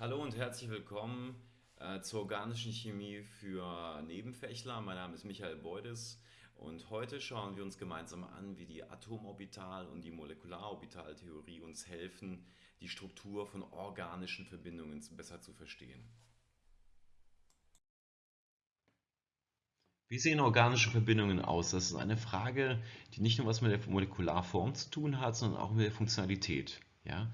Hallo und herzlich willkommen äh, zur organischen Chemie für Nebenfächler. Mein Name ist Michael Beudes und heute schauen wir uns gemeinsam an, wie die Atomorbital- und die Molekularorbitaltheorie uns helfen, die Struktur von organischen Verbindungen besser zu verstehen. Wie sehen organische Verbindungen aus? Das ist eine Frage, die nicht nur was mit der Molekularform zu tun hat, sondern auch mit der Funktionalität. Ja?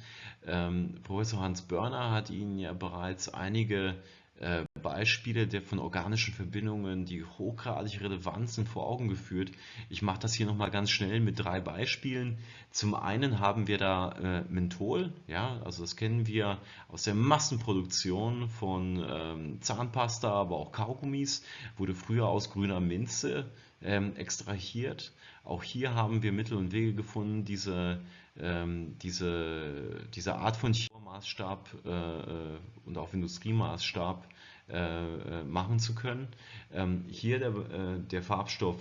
Ähm, Professor Hans Börner hat Ihnen ja bereits einige äh, Beispiele der von organischen Verbindungen, die hochgradig relevant sind, vor Augen geführt. Ich mache das hier nochmal ganz schnell mit drei Beispielen. Zum einen haben wir da äh, Menthol, ja, also das kennen wir aus der Massenproduktion von ähm, Zahnpasta, aber auch Kaugummis, wurde früher aus grüner Minze ähm, extrahiert. Auch hier haben wir Mittel und Wege gefunden, diese ähm, diese, diese Art von Maßstab äh, äh, und auf Industriemaßstab äh, äh, machen zu können. Ähm, hier der, äh, der Farbstoff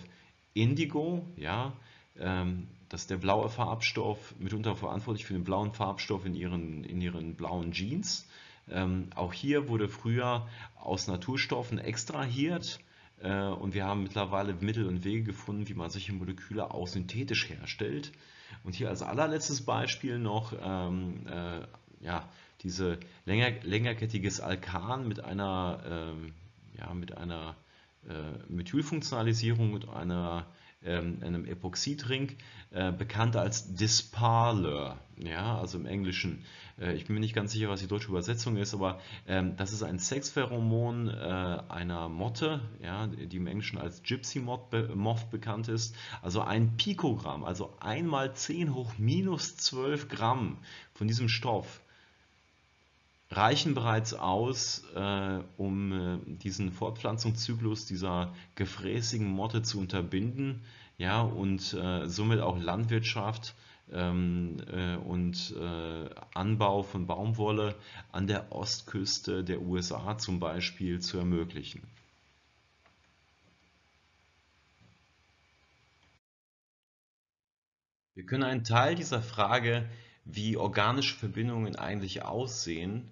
Indigo, ja, ähm, das ist der blaue Farbstoff, mitunter verantwortlich für den blauen Farbstoff in ihren, in ihren blauen Jeans. Ähm, auch hier wurde früher aus Naturstoffen extrahiert äh, und wir haben mittlerweile Mittel und Wege gefunden, wie man solche Moleküle auch synthetisch herstellt. Und hier als allerletztes Beispiel noch ähm, äh, ja, diese länger, längerkettiges Alkan mit einer, ähm, ja, mit einer äh, Methylfunktionalisierung und einer ähm, einem Epoxidring, äh, bekannt als Disparler, ja, also im Englischen. Äh, ich bin mir nicht ganz sicher, was die deutsche Übersetzung ist, aber ähm, das ist ein Sexpheromon äh, einer Motte, ja, die im Englischen als Gypsy Moth, be Moth bekannt ist. Also ein Pikogramm, also einmal 10 hoch minus 12 Gramm von diesem Stoff reichen bereits aus, äh, um äh, diesen Fortpflanzungszyklus dieser gefräßigen Motte zu unterbinden ja, und äh, somit auch Landwirtschaft ähm, äh, und äh, Anbau von Baumwolle an der Ostküste der USA zum Beispiel zu ermöglichen. Wir können einen Teil dieser Frage, wie organische Verbindungen eigentlich aussehen,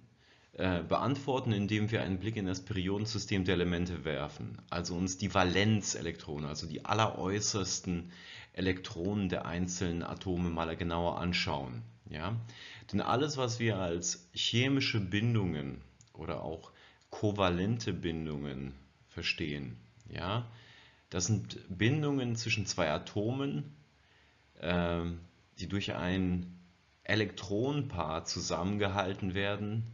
äh, beantworten, indem wir einen Blick in das Periodensystem der Elemente werfen, also uns die Valenzelektronen, also die alleräußersten Elektronen der einzelnen Atome mal genauer anschauen. Ja? Denn alles, was wir als chemische Bindungen oder auch kovalente Bindungen verstehen, ja, das sind Bindungen zwischen zwei Atomen, äh, die durch ein Elektronenpaar zusammengehalten werden,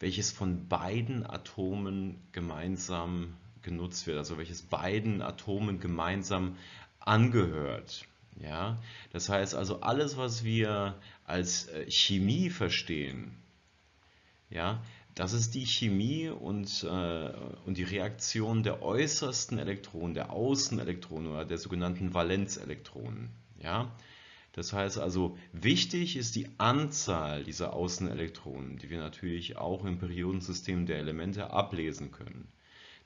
welches von beiden Atomen gemeinsam genutzt wird, also welches beiden Atomen gemeinsam angehört. Ja? Das heißt also, alles, was wir als äh, Chemie verstehen, ja, das ist die Chemie und, äh, und die Reaktion der äußersten Elektronen, der Außenelektronen oder der sogenannten Valenzelektronen. Ja? Das heißt also, wichtig ist die Anzahl dieser Außenelektronen, die wir natürlich auch im Periodensystem der Elemente ablesen können.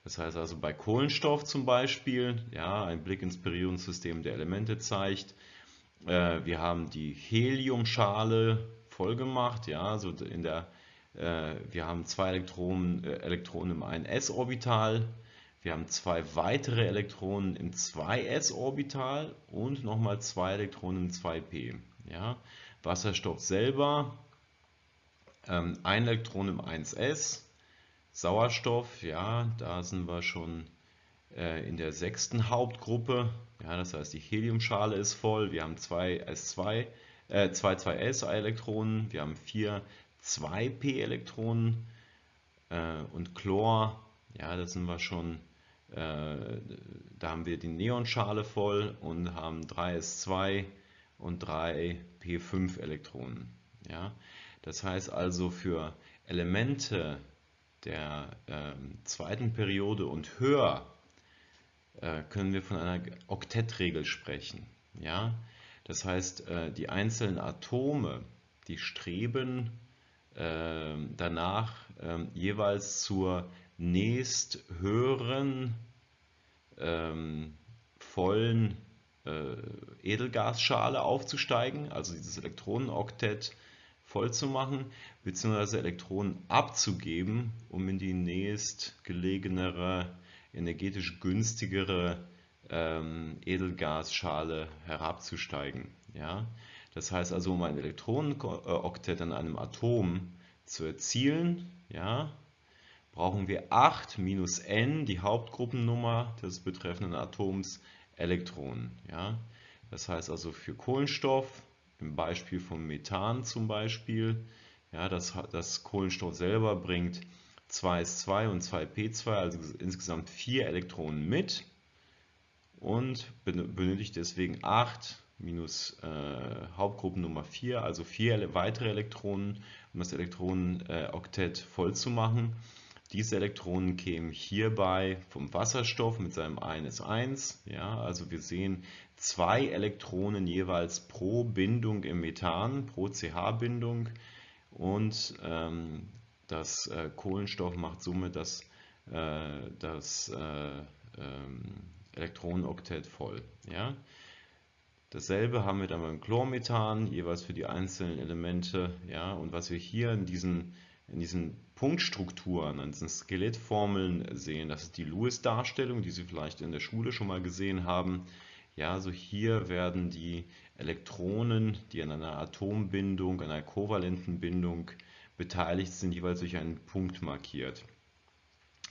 Das heißt also bei Kohlenstoff zum Beispiel, ja, ein Blick ins Periodensystem der Elemente zeigt, äh, wir haben die Heliumschale voll gemacht, ja, also in der, äh, wir haben zwei Elektronen, äh, Elektronen im 1s-Orbital, wir haben zwei weitere Elektronen im 2s-Orbital und nochmal zwei Elektronen im 2p. Ja? Wasserstoff selber, ähm, ein Elektron im 1s. Sauerstoff, ja, da sind wir schon äh, in der sechsten Hauptgruppe. Ja, das heißt, die Heliumschale ist voll. Wir haben zwei S2, äh, zwei 2s-Elektronen. Wir haben vier 2p-Elektronen. Äh, und Chlor, ja, da sind wir schon da haben wir die Neonschale voll und haben 3s2 und 3 p5 Elektronen. Ja? Das heißt also für Elemente der äh, zweiten Periode und höher äh, können wir von einer Oktettregel sprechen. Ja? Das heißt, äh, die einzelnen Atome, die streben ähm, danach ähm, jeweils zur nächst höheren ähm, vollen äh, Edelgasschale aufzusteigen, also dieses Elektronenoktett voll zu machen, beziehungsweise Elektronen abzugeben, um in die nächstgelegenere, energetisch günstigere ähm, Edelgasschale herabzusteigen. Ja? Das heißt also, um ein Elektronenoktett an einem Atom zu erzielen, ja, brauchen wir 8 minus n, die Hauptgruppennummer des betreffenden Atoms, Elektronen. Ja? Das heißt also für Kohlenstoff, im Beispiel von Methan zum Beispiel, ja, das, das Kohlenstoff selber bringt 2s2 und 2p2, also insgesamt 4 Elektronen mit und benötigt deswegen 8 minus äh, Hauptgruppennummer 4, also 4 weitere Elektronen, um das Elektronenoktett voll zu machen. Diese Elektronen kämen hierbei vom Wasserstoff mit seinem 1s1. Ja, also wir sehen zwei Elektronen jeweils pro Bindung im Methan, pro CH-Bindung. Und ähm, das äh, Kohlenstoff macht somit das, äh, das äh, ähm, Elektronenoktett voll. Ja? Dasselbe haben wir dann beim Chlormethan, jeweils für die einzelnen Elemente. Ja? Und was wir hier in diesen, in diesen Punktstrukturen, an diesen Skelettformeln sehen, das ist die Lewis-Darstellung, die Sie vielleicht in der Schule schon mal gesehen haben. Ja, also hier werden die Elektronen, die an einer Atombindung, einer kovalenten Bindung beteiligt sind, jeweils durch einen Punkt markiert.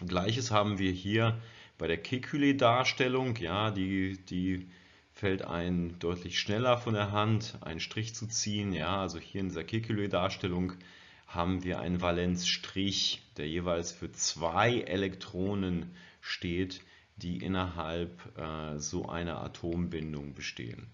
Gleiches haben wir hier bei der Kekulé-Darstellung, ja, die, die fällt ein deutlich schneller von der Hand, einen Strich zu ziehen. Ja, also hier in dieser Kekulé-Darstellung haben wir einen Valenzstrich, der jeweils für zwei Elektronen steht, die innerhalb äh, so einer Atombindung bestehen.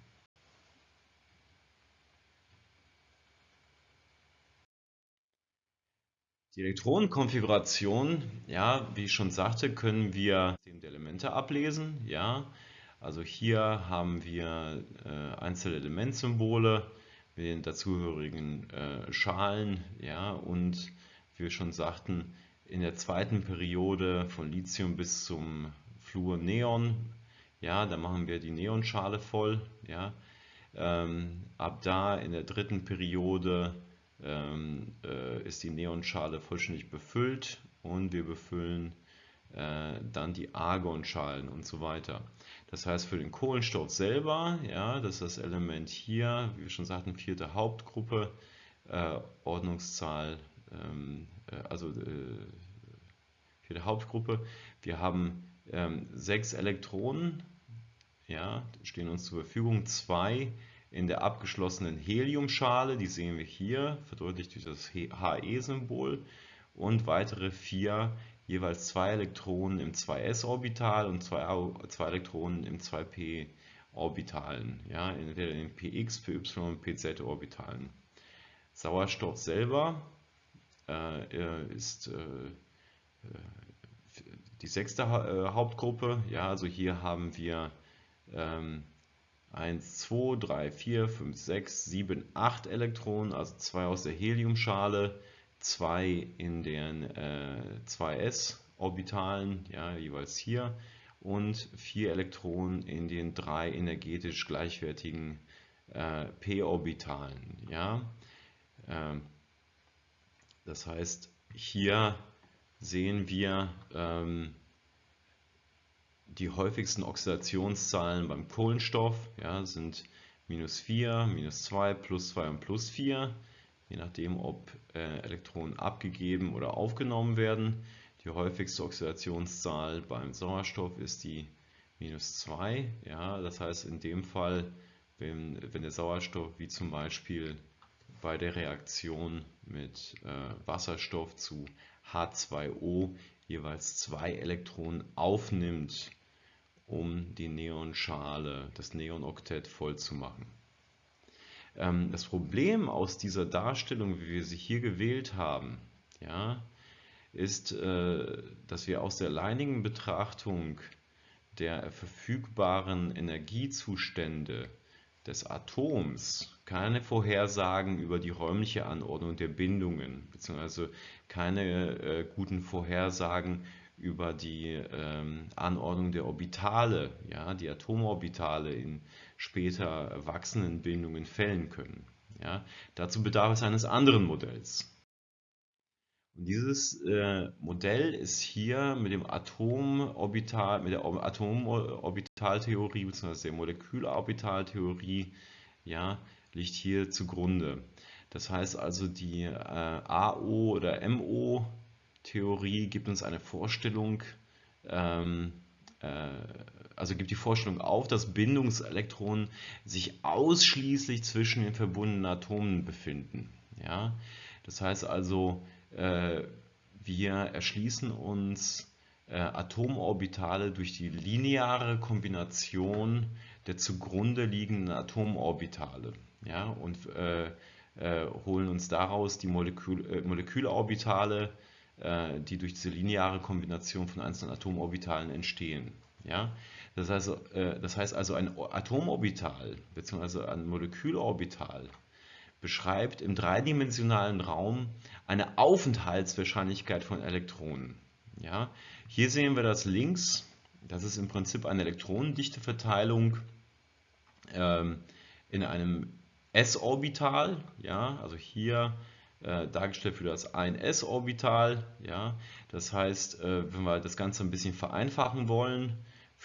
Die Elektronenkonfiguration, ja, wie ich schon sagte, können wir die Elemente ablesen. Ja. Also hier haben wir äh, einzelne Elementsymbole mit den dazugehörigen äh, Schalen. Ja, und wie wir schon sagten, in der zweiten Periode von Lithium bis zum Fluor Neon. Ja, da machen wir die Neonschale voll. Ja. Ähm, ab da in der dritten Periode ähm, äh, ist die Neonschale vollständig befüllt und wir befüllen äh, dann die Argonschalen und so weiter. Das heißt für den Kohlenstoff selber, ja, das ist das Element hier, wie wir schon sagten, vierte Hauptgruppe, äh, Ordnungszahl, ähm, äh, also äh, vierte Hauptgruppe. Wir haben ähm, sechs Elektronen, ja, stehen uns zur Verfügung, zwei in der abgeschlossenen Heliumschale, die sehen wir hier, verdeutlicht durch das He-Symbol, und weitere vier, jeweils zwei Elektronen im 2s-Orbital und zwei, zwei Elektronen im 2p-Orbitalen, ja, entweder in den px, py und pz-Orbitalen. Sauerstoff selber äh, ist äh, die sechste äh, Hauptgruppe. Ja, also hier haben wir ähm, 1, 2, 3, 4, 5, 6, 7, 8 Elektronen, also zwei aus der Heliumschale, zwei in den äh, 2s-Orbitalen, ja, jeweils hier, und vier Elektronen in den drei energetisch gleichwertigen äh, p-Orbitalen. Ja. Ähm, das heißt, hier sehen wir ähm, die häufigsten Oxidationszahlen beim Kohlenstoff ja, sind minus 4, minus 2, plus 2 und plus 4, je nachdem, ob äh, Elektronen abgegeben oder aufgenommen werden. Die häufigste Oxidationszahl beim Sauerstoff ist die minus 2. Ja, das heißt in dem Fall, wenn, wenn der Sauerstoff wie zum Beispiel bei der Reaktion mit äh, Wasserstoff zu H2O jeweils zwei Elektronen aufnimmt, um die Neonschale, das Neonoktett voll zu machen. Ähm, das Problem aus dieser Darstellung, wie wir sie hier gewählt haben, ja, ist, äh, dass wir aus der alleinigen Betrachtung der verfügbaren Energiezustände des Atoms keine Vorhersagen über die räumliche Anordnung der Bindungen, beziehungsweise keine äh, guten Vorhersagen über die ähm, Anordnung der Orbitale, ja, die Atomorbitale in später wachsenden Bindungen fällen können. Ja, dazu bedarf es eines anderen Modells. Und dieses äh, Modell ist hier mit dem Atomorbital, mit der Atomorbitaltheorie bzw. der Molekülorbitaltheorie ja, liegt hier zugrunde. Das heißt also, die äh, AO oder MO-Theorie gibt uns eine Vorstellung, ähm, äh, also gibt die Vorstellung auf, dass Bindungselektronen sich ausschließlich zwischen den verbundenen Atomen befinden. Ja? Das heißt also, äh, wir erschließen uns äh, Atomorbitale durch die lineare Kombination der zugrunde liegenden Atomorbitale ja, und äh, äh, holen uns daraus die Molekül, äh, Molekülorbitale, äh, die durch diese lineare Kombination von einzelnen Atomorbitalen entstehen. Ja? Das, heißt, äh, das heißt also ein Atomorbital bzw. ein Molekülorbital beschreibt im dreidimensionalen Raum eine Aufenthaltswahrscheinlichkeit von Elektronen. Ja? Hier sehen wir das links, das ist im Prinzip eine Elektronendichteverteilung ähm, in einem s-Orbital, ja, also hier äh, dargestellt für das 1s-Orbital, ja, das heißt, äh, wenn wir das Ganze ein bisschen vereinfachen wollen,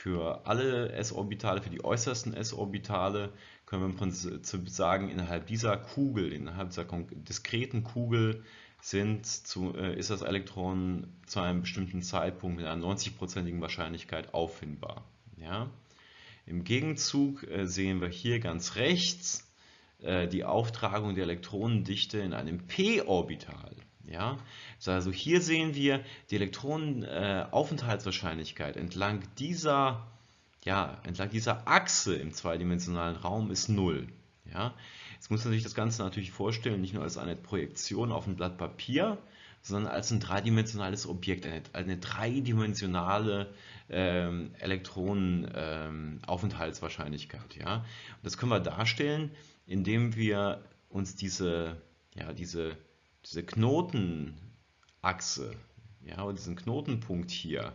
für alle s-Orbitale, für die äußersten s-Orbitale, können wir im Prinzip sagen, innerhalb dieser Kugel, innerhalb dieser diskreten Kugel sind zu, äh, ist das Elektron zu einem bestimmten Zeitpunkt mit einer 90%igen Wahrscheinlichkeit auffindbar. Ja? Im Gegenzug äh, sehen wir hier ganz rechts äh, die Auftragung der Elektronendichte in einem p-Orbital. Ja? Also hier sehen wir die Elektronenaufenthaltswahrscheinlichkeit äh, entlang dieser, ja, entlang dieser Achse im zweidimensionalen Raum ist 0. Ja? Jetzt muss man sich das Ganze natürlich vorstellen, nicht nur als eine Projektion auf ein Blatt Papier, sondern als ein dreidimensionales Objekt, eine, eine dreidimensionale ähm, Elektronenaufenthaltswahrscheinlichkeit. Ähm, ja? Das können wir darstellen, indem wir uns diese, ja, diese, diese Knotenachse ja, oder diesen Knotenpunkt hier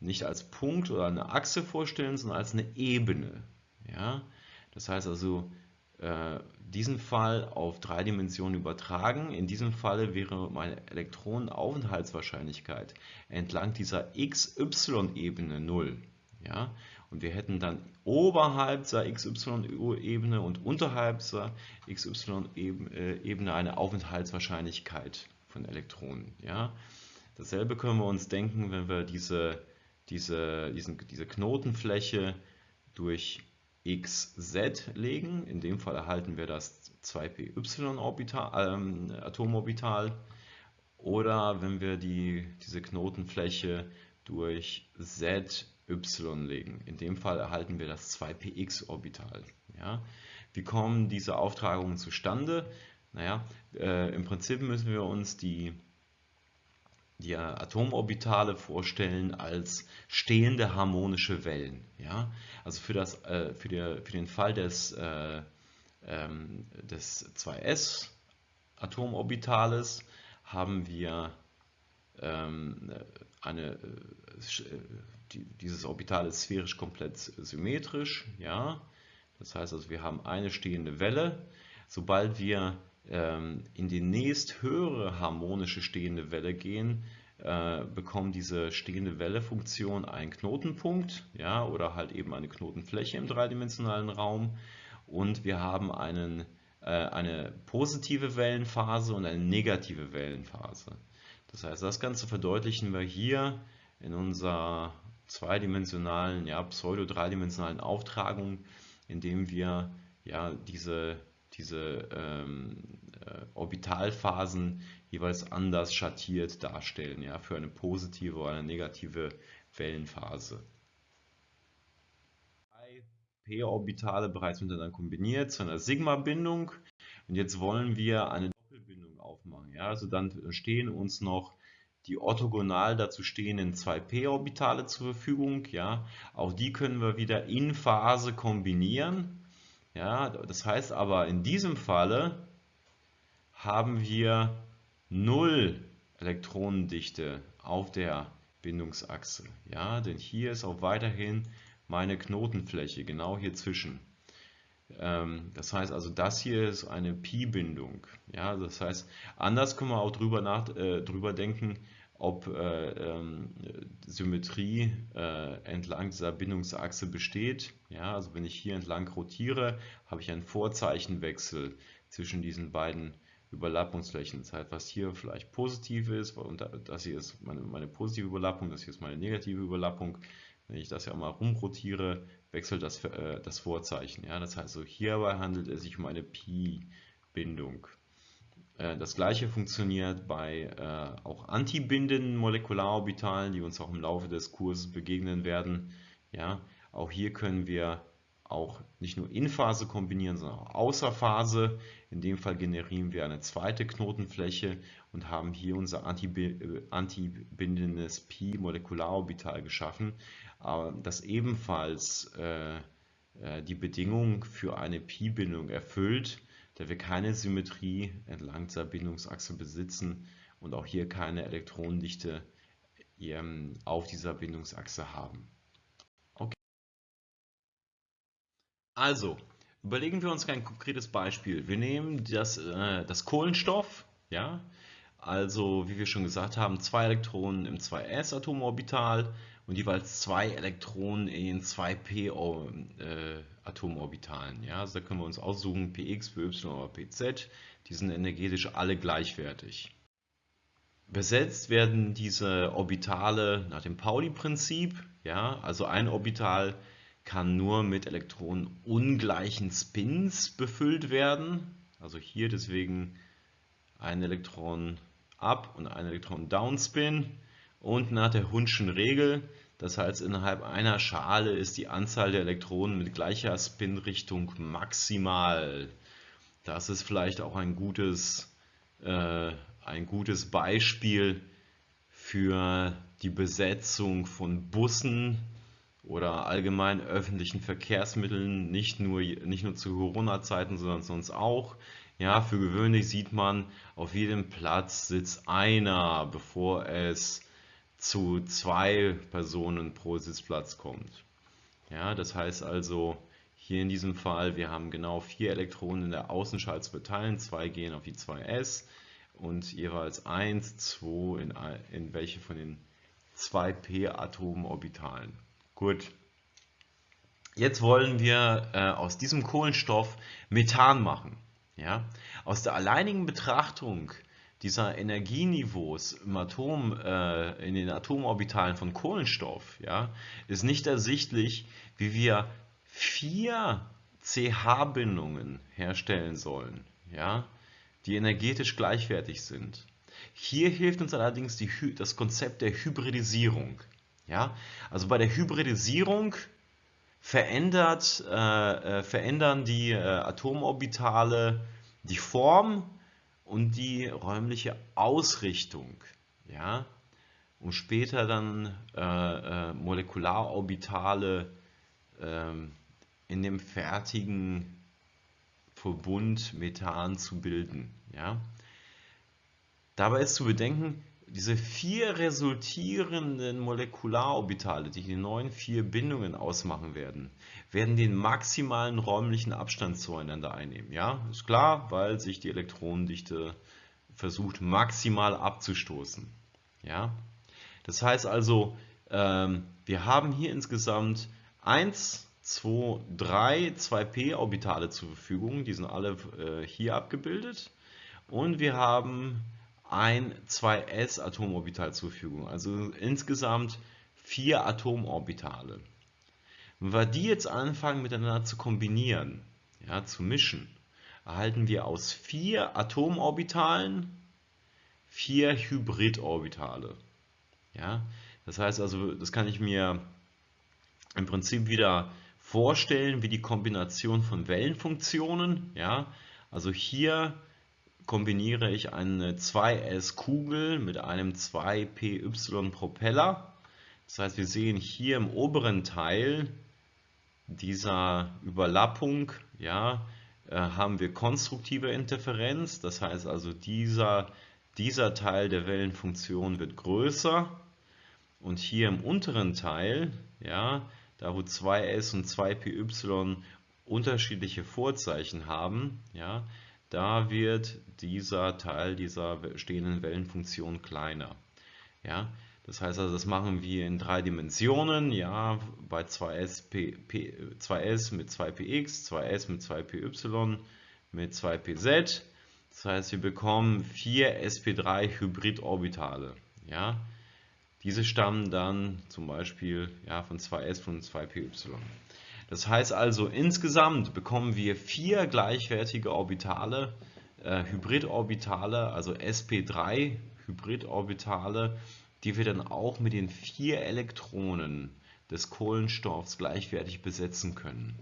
nicht als Punkt oder eine Achse vorstellen, sondern als eine Ebene. Ja? Das heißt also, äh, diesen Fall auf drei Dimensionen übertragen. In diesem Falle wäre meine Elektronenaufenthaltswahrscheinlichkeit entlang dieser XY-Ebene 0. Ja? Und wir hätten dann oberhalb der XY-Ebene und unterhalb der XY-Ebene eine Aufenthaltswahrscheinlichkeit von Elektronen. Ja? Dasselbe können wir uns denken, wenn wir diese, diese, diesen, diese Knotenfläche durch xz legen. In dem Fall erhalten wir das 2py-Orbital, ähm, Atomorbital. Oder wenn wir die, diese Knotenfläche durch z y legen. In dem Fall erhalten wir das 2px-Orbital. Ja? Wie kommen diese Auftragungen zustande? Naja, äh, im Prinzip müssen wir uns die, die Atomorbitale vorstellen als stehende harmonische Wellen. Ja? Also für, das, äh, für, die, für den Fall des, äh, ähm, des 2s Atomorbitales haben wir ähm, eine, äh, die, dieses Orbital ist sphärisch komplett symmetrisch. Ja? Das heißt also, wir haben eine stehende Welle. Sobald wir ähm, in die nächst höhere harmonische stehende Welle gehen, äh, bekommt diese stehende Welle-Funktion einen Knotenpunkt ja, oder halt eben eine Knotenfläche im dreidimensionalen Raum. Und wir haben einen, äh, eine positive Wellenphase und eine negative Wellenphase. Das heißt, das Ganze verdeutlichen wir hier in unserer zweidimensionalen, ja, pseudo-dreidimensionalen Auftragung, indem wir ja, diese, diese ähm, äh, Orbitalphasen jeweils anders schattiert darstellen, ja, für eine positive oder eine negative Wellenphase. p-Orbitale bereits miteinander kombiniert zu einer Sigma-Bindung und jetzt wollen wir eine aufmachen. Ja? Also dann stehen uns noch die orthogonal dazu stehenden 2p-Orbitale zur Verfügung. Ja? Auch die können wir wieder in Phase kombinieren. Ja? Das heißt aber, in diesem Falle haben wir 0 Elektronendichte auf der Bindungsachse. Ja? Denn hier ist auch weiterhin meine Knotenfläche, genau hier zwischen. Ähm, das heißt also, das hier ist eine Pi-Bindung. Ja, das heißt, anders können wir auch drüber, nach, äh, drüber denken, ob äh, ähm, Symmetrie äh, entlang dieser Bindungsachse besteht. Ja, also wenn ich hier entlang rotiere, habe ich einen Vorzeichenwechsel zwischen diesen beiden Überlappungsflächen. Das heißt, was hier vielleicht positiv ist, und das hier ist meine, meine positive Überlappung, das hier ist meine negative Überlappung. Wenn ich das ja mal rumrotiere, wechselt das, äh, das Vorzeichen. Ja? Das heißt, so hierbei handelt es sich um eine Pi-Bindung. Äh, das gleiche funktioniert bei äh, auch antibindenden Molekulalorbitalen, die uns auch im Laufe des Kurses begegnen werden. Ja, auch hier können wir auch nicht nur in Phase kombinieren, sondern auch außer Phase. In dem Fall generieren wir eine zweite Knotenfläche und haben hier unser äh, antibindendes Pi-Molekularorbital geschaffen, das ebenfalls die Bedingung für eine Pi-Bindung erfüllt da wir keine Symmetrie entlang dieser Bindungsachse besitzen und auch hier keine Elektronendichte ähm, auf dieser Bindungsachse haben. Okay. Also, überlegen wir uns ein konkretes Beispiel. Wir nehmen das, äh, das Kohlenstoff, ja, also wie wir schon gesagt haben, zwei Elektronen im 2s-Atomorbital und jeweils zwei Elektronen in 2p-Atomorbitalen. Ja, also da können wir uns aussuchen, px, py oder pz. Die sind energetisch alle gleichwertig. Besetzt werden diese Orbitale nach dem Pauli-Prinzip. Ja, also ein Orbital kann nur mit Elektronen ungleichen Spins befüllt werden. Also hier deswegen ein Elektron Up- und ein Elektron Downspin. Und nach der Hundschen Regel, das heißt innerhalb einer Schale ist die Anzahl der Elektronen mit gleicher Spinrichtung maximal. Das ist vielleicht auch ein gutes, äh, ein gutes Beispiel für die Besetzung von Bussen oder allgemein öffentlichen Verkehrsmitteln, nicht nur, nicht nur zu Corona-Zeiten, sondern sonst auch. Ja, für gewöhnlich sieht man, auf jedem Platz sitzt einer, bevor es zu zwei Personen pro Sitzplatz kommt. Ja, das heißt also, hier in diesem Fall, wir haben genau vier Elektronen in der Außenschale zu verteilen, zwei gehen auf die 2s und jeweils 1, 2 in, in welche von den 2p-Atomorbitalen. Gut. Jetzt wollen wir äh, aus diesem Kohlenstoff Methan machen. Ja? Aus der alleinigen Betrachtung dieser Energieniveaus im Atom, äh, in den Atomorbitalen von Kohlenstoff, ja, ist nicht ersichtlich, wie wir vier CH-Bindungen herstellen sollen, ja, die energetisch gleichwertig sind. Hier hilft uns allerdings die, das Konzept der Hybridisierung. Ja? Also bei der Hybridisierung verändert, äh, äh, verändern die äh, Atomorbitale die Form und die räumliche Ausrichtung, ja, um später dann äh, äh, Molekulalorbitale äh, in dem fertigen Verbund Methan zu bilden. Ja. Dabei ist zu bedenken, diese vier resultierenden Molekulalorbitale, die die neuen vier Bindungen ausmachen werden, werden den maximalen räumlichen Abstand zueinander einnehmen. Ja, ist klar, weil sich die Elektronendichte versucht maximal abzustoßen. Ja, das heißt also, ähm, wir haben hier insgesamt 1, 2, 3 2p-Orbitale zur Verfügung, die sind alle äh, hier abgebildet. Und wir haben ein 2s-Atomorbital zur Verfügung. Also insgesamt vier Atomorbitale. Wenn wir die jetzt anfangen miteinander zu kombinieren, ja, zu mischen, erhalten wir aus vier Atomorbitalen vier Hybridorbitale. Ja, das heißt also, das kann ich mir im Prinzip wieder vorstellen wie die Kombination von Wellenfunktionen. Ja, also hier kombiniere ich eine 2S-Kugel mit einem 2PY-Propeller. Das heißt, wir sehen hier im oberen Teil dieser Überlappung ja, äh, haben wir konstruktive Interferenz. Das heißt also, dieser, dieser Teil der Wellenfunktion wird größer. Und hier im unteren Teil, ja, da wo 2s und 2py unterschiedliche Vorzeichen haben, ja, da wird dieser Teil dieser stehenden Wellenfunktion kleiner. Ja, das heißt also, das machen wir in drei Dimensionen, ja, bei 2s, P, P, 2s mit 2px, 2s mit 2py, mit 2pz. Das heißt, wir bekommen vier sp3 Hybridorbitale. Ja. Diese stammen dann zum Beispiel ja, von 2s und 2py. Das heißt also, insgesamt bekommen wir vier gleichwertige Orbitale, äh, Hybridorbitale, also sp3 Hybridorbitale, die wir dann auch mit den vier Elektronen des Kohlenstoffs gleichwertig besetzen können.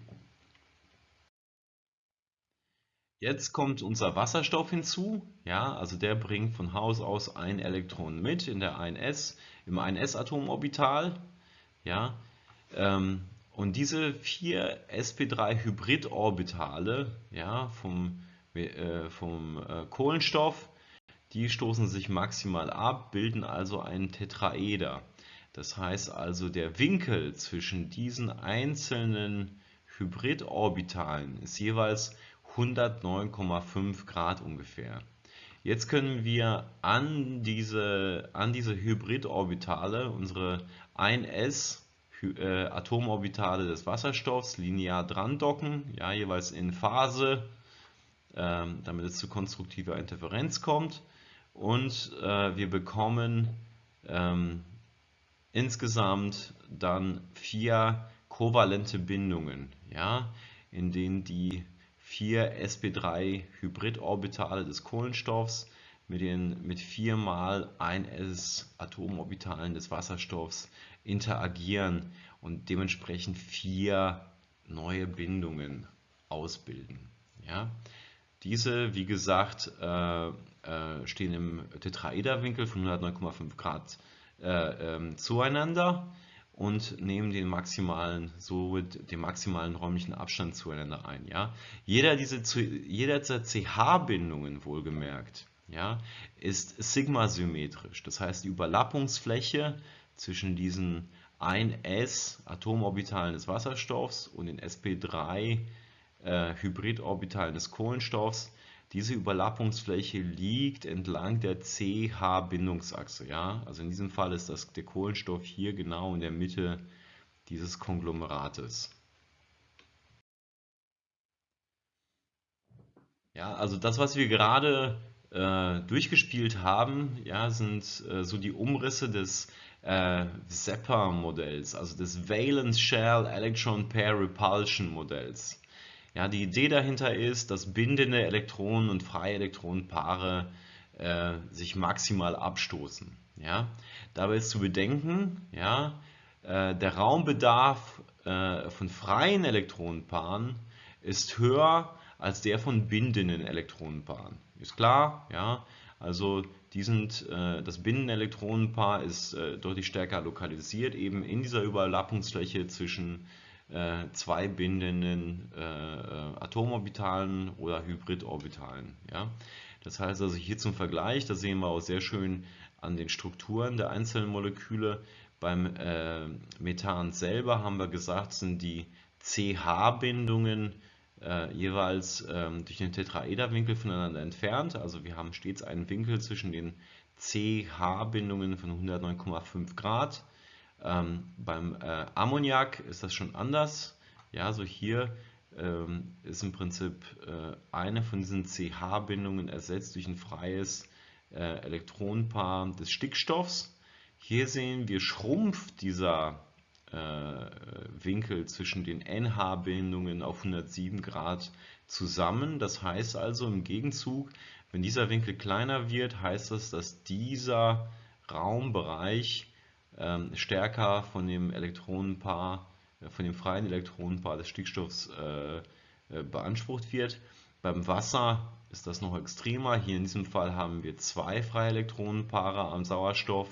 Jetzt kommt unser Wasserstoff hinzu, ja, also der bringt von Haus aus ein Elektron mit in der 1s, im 1s-Atomorbital, ja, ähm, und diese vier sp3-Hybridorbitale ja, vom, äh, vom äh, Kohlenstoff, die stoßen sich maximal ab, bilden also einen Tetraeder. Das heißt also, der Winkel zwischen diesen einzelnen Hybridorbitalen ist jeweils 109,5 Grad ungefähr. Jetzt können wir an diese, an diese Hybridorbitale unsere 1s äh, Atomorbitale des Wasserstoffs linear dran docken, ja, jeweils in Phase, äh, damit es zu konstruktiver Interferenz kommt. Und äh, wir bekommen ähm, insgesamt dann vier kovalente Bindungen, ja, in denen die vier sp3 Hybridorbitale des Kohlenstoffs mit, den, mit viermal 1s Atomorbitalen des Wasserstoffs interagieren und dementsprechend vier neue Bindungen ausbilden. Ja? Diese, wie gesagt, äh, äh, stehen im Tetraederwinkel von 109,5 Grad äh, ähm, zueinander und nehmen den maximalen, so den maximalen räumlichen Abstand zueinander ein. Ja? Jeder, diese, jeder dieser CH-Bindungen wohlgemerkt ja, ist sigmasymmetrisch. Das heißt, die Überlappungsfläche zwischen diesen 1s Atomorbitalen des Wasserstoffs und den sp3 äh, Hybridorbitalen des Kohlenstoffs, diese Überlappungsfläche liegt entlang der CH-Bindungsachse. Ja? Also in diesem Fall ist das der Kohlenstoff hier genau in der Mitte dieses Konglomerates. Ja, also das, was wir gerade äh, durchgespielt haben, ja, sind äh, so die Umrisse des äh, Zepper-Modells, also des Valence Shell Electron Pair Repulsion Modells. Ja, die Idee dahinter ist, dass bindende Elektronen und freie Elektronenpaare äh, sich maximal abstoßen. Ja. Dabei ist zu bedenken, ja, äh, der Raumbedarf äh, von freien Elektronenpaaren ist höher als der von bindenden Elektronenpaaren. Ist klar, ja, also die sind, äh, das Binnenelektronenpaar ist äh, deutlich stärker lokalisiert, eben in dieser Überlappungsfläche zwischen äh, zwei bindenden äh, äh, Atomorbitalen oder Hybridorbitalen. Ja? Das heißt also hier zum Vergleich, da sehen wir auch sehr schön an den Strukturen der einzelnen Moleküle. Beim äh, Methan selber haben wir gesagt, sind die CH-Bindungen äh, jeweils ähm, durch den Tetraederwinkel voneinander entfernt. Also wir haben stets einen Winkel zwischen den CH-Bindungen von 109,5 Grad. Ähm, beim äh, Ammoniak ist das schon anders. Ja, so hier ähm, ist im Prinzip äh, eine von diesen CH-Bindungen ersetzt durch ein freies äh, Elektronenpaar des Stickstoffs. Hier sehen wir, schrumpft dieser Winkel zwischen den NH-Bindungen auf 107 Grad zusammen. Das heißt also im Gegenzug, wenn dieser Winkel kleiner wird, heißt das, dass dieser Raumbereich ähm, stärker von dem Elektronenpaar, äh, von dem freien Elektronenpaar des Stickstoffs äh, beansprucht wird. Beim Wasser ist das noch extremer. Hier in diesem Fall haben wir zwei freie Elektronenpaare am Sauerstoff.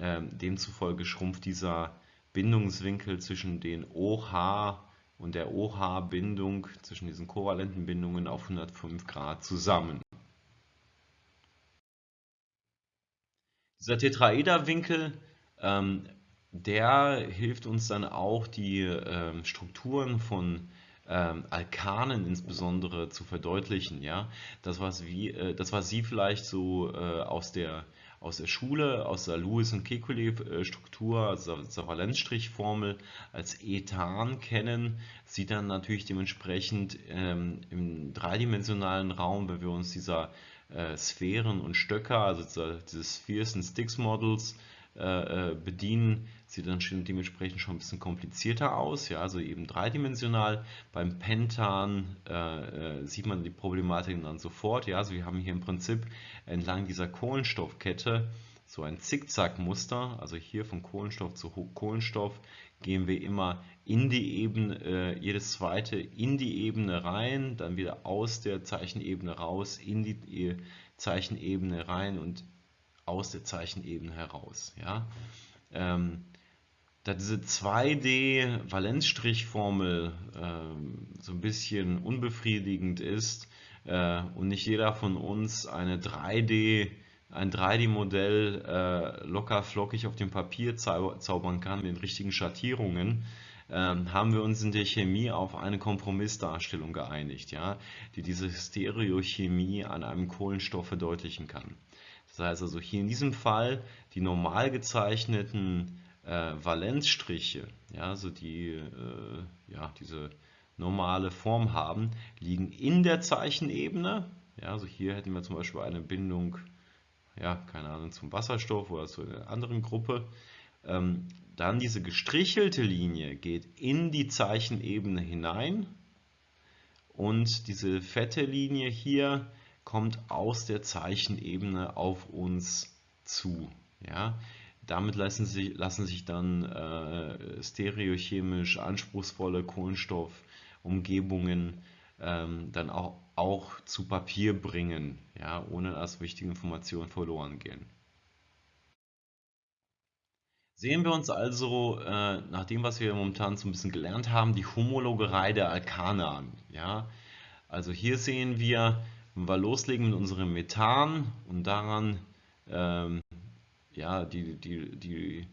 Ähm, demzufolge schrumpft dieser Bindungswinkel zwischen den OH und der OH-Bindung, zwischen diesen kovalenten Bindungen auf 105 Grad zusammen. Dieser Tetraederwinkel, ähm, der hilft uns dann auch die ähm, Strukturen von ähm, Alkanen insbesondere zu verdeutlichen. Ja? Das, was, wie, äh, das, was Sie vielleicht so äh, aus der aus der Schule, aus der Lewis- und Kekulé-Struktur, also der Valenzstrichformel als Ethan kennen, sieht dann natürlich dementsprechend ähm, im dreidimensionalen Raum, wenn wir uns dieser äh, Sphären und Stöcker, also dieses Spheres and Sticks Models äh, äh, bedienen, sieht dann schon dementsprechend schon ein bisschen komplizierter aus, ja, also eben dreidimensional. Beim Pentan äh, äh, sieht man die Problematik dann sofort, ja, also wir haben hier im Prinzip entlang dieser Kohlenstoffkette so ein Zickzackmuster, also hier von Kohlenstoff zu Kohlenstoff gehen wir immer in die Ebene, äh, jedes zweite in die Ebene rein, dann wieder aus der Zeichenebene raus, in die äh, Zeichenebene rein und aus der Zeichenebene heraus. Ja? Ähm, da diese 2D-Valenzstrichformel ähm, so ein bisschen unbefriedigend ist äh, und nicht jeder von uns eine 3D, ein 3D-Modell äh, locker flockig auf dem Papier zau zaubern kann mit den richtigen Schattierungen, äh, haben wir uns in der Chemie auf eine Kompromissdarstellung geeinigt, ja, die diese Stereochemie an einem Kohlenstoff verdeutlichen kann. Das heißt also hier in diesem Fall die normal gezeichneten äh, Valenzstriche, ja, also die äh, ja, diese normale Form haben, liegen in der Zeichenebene. Ja, also hier hätten wir zum Beispiel eine Bindung, ja, keine Ahnung, zum Wasserstoff oder zu einer anderen Gruppe. Ähm, dann diese gestrichelte Linie geht in die Zeichenebene hinein und diese fette Linie hier kommt aus der Zeichenebene auf uns zu. Ja? Damit lassen sich, lassen sich dann äh, stereochemisch anspruchsvolle Kohlenstoffumgebungen ähm, dann auch, auch zu Papier bringen, ja, ohne dass wichtige Informationen verloren gehen. Sehen wir uns also, äh, nach dem, was wir momentan so ein bisschen gelernt haben, die Homologerei der Alkane an. Ja? Also hier sehen wir, wenn wir loslegen mit unserem Methan und daran ähm, ja, die, die, die,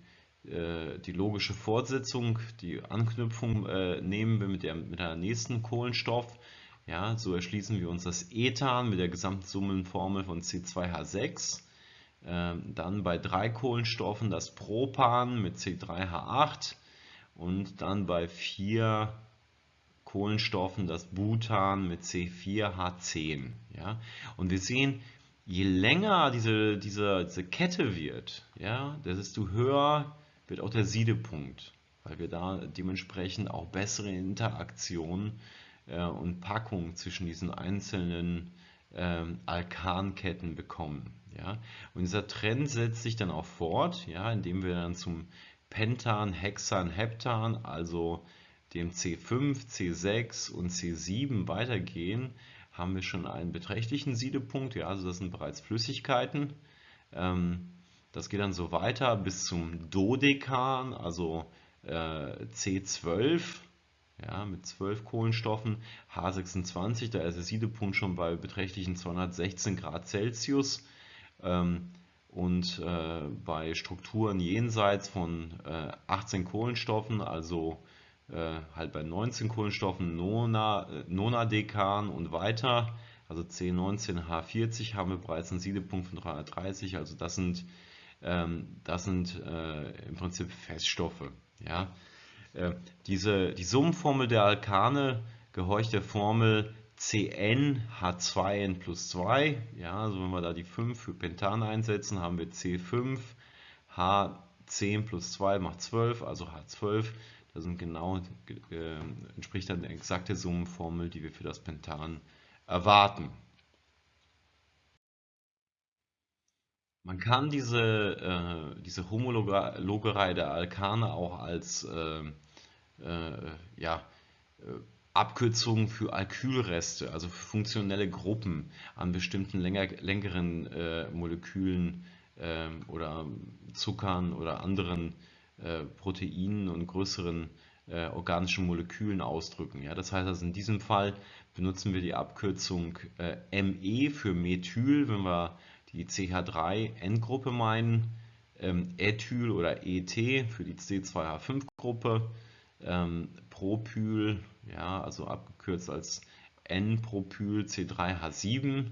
äh, die logische Fortsetzung, die Anknüpfung äh, nehmen wir mit der, mit der nächsten Kohlenstoff. Ja, so erschließen wir uns das Ethan mit der Gesamtsummenformel von C2H6. Ähm, dann bei drei Kohlenstoffen das Propan mit C3H8 und dann bei vier Kohlenstoffen das Butan mit C4H10. Ja? Und wir sehen, je länger diese, diese, diese Kette wird, ja, desto höher wird auch der Siedepunkt, weil wir da dementsprechend auch bessere Interaktion äh, und Packung zwischen diesen einzelnen äh, Alkanketten bekommen. Ja. Und dieser Trend setzt sich dann auch fort, ja, indem wir dann zum Pentan, Hexan, Heptan, also dem C5, C6 und C7 weitergehen, haben wir schon einen beträchtlichen Siedepunkt. Ja, also das sind bereits Flüssigkeiten. Ähm, das geht dann so weiter bis zum Dodekan, also äh, C12 ja, mit 12 Kohlenstoffen, H26, da ist der Siedepunkt schon bei beträchtlichen 216 Grad Celsius. Ähm, und äh, bei Strukturen jenseits von äh, 18 Kohlenstoffen, also äh, halt bei 19 Kohlenstoffen Nona, äh, Nonadekan und weiter, also C19H40 haben wir bereits einen Siedepunkt von 330, also das sind, ähm, das sind äh, im Prinzip Feststoffe. Ja? Äh, diese, die Summenformel der Alkane gehorcht der Formel CnH2n plus 2. Ja, also wenn wir da die 5 für Pentan einsetzen, haben wir C5, H10 plus 2 macht 12, also H12. Das sind genau, äh, entspricht dann der exakte Summenformel, die wir für das Pentan erwarten. Man kann diese, äh, diese Homologerei der Alkane auch als äh, äh, ja, äh, Abkürzung für Alkylreste, also für funktionelle Gruppen an bestimmten länger, längeren äh, Molekülen ähm, oder Zuckern oder anderen äh, Proteinen und größeren äh, organischen Molekülen ausdrücken. Ja? Das heißt also in diesem Fall benutzen wir die Abkürzung äh, Me für Methyl, wenn wir die CH3-Endgruppe meinen, ähm, Ethyl oder ET für die C2H5-Gruppe, ähm, Propyl, ja, also abgekürzt als N-Propyl C3H7,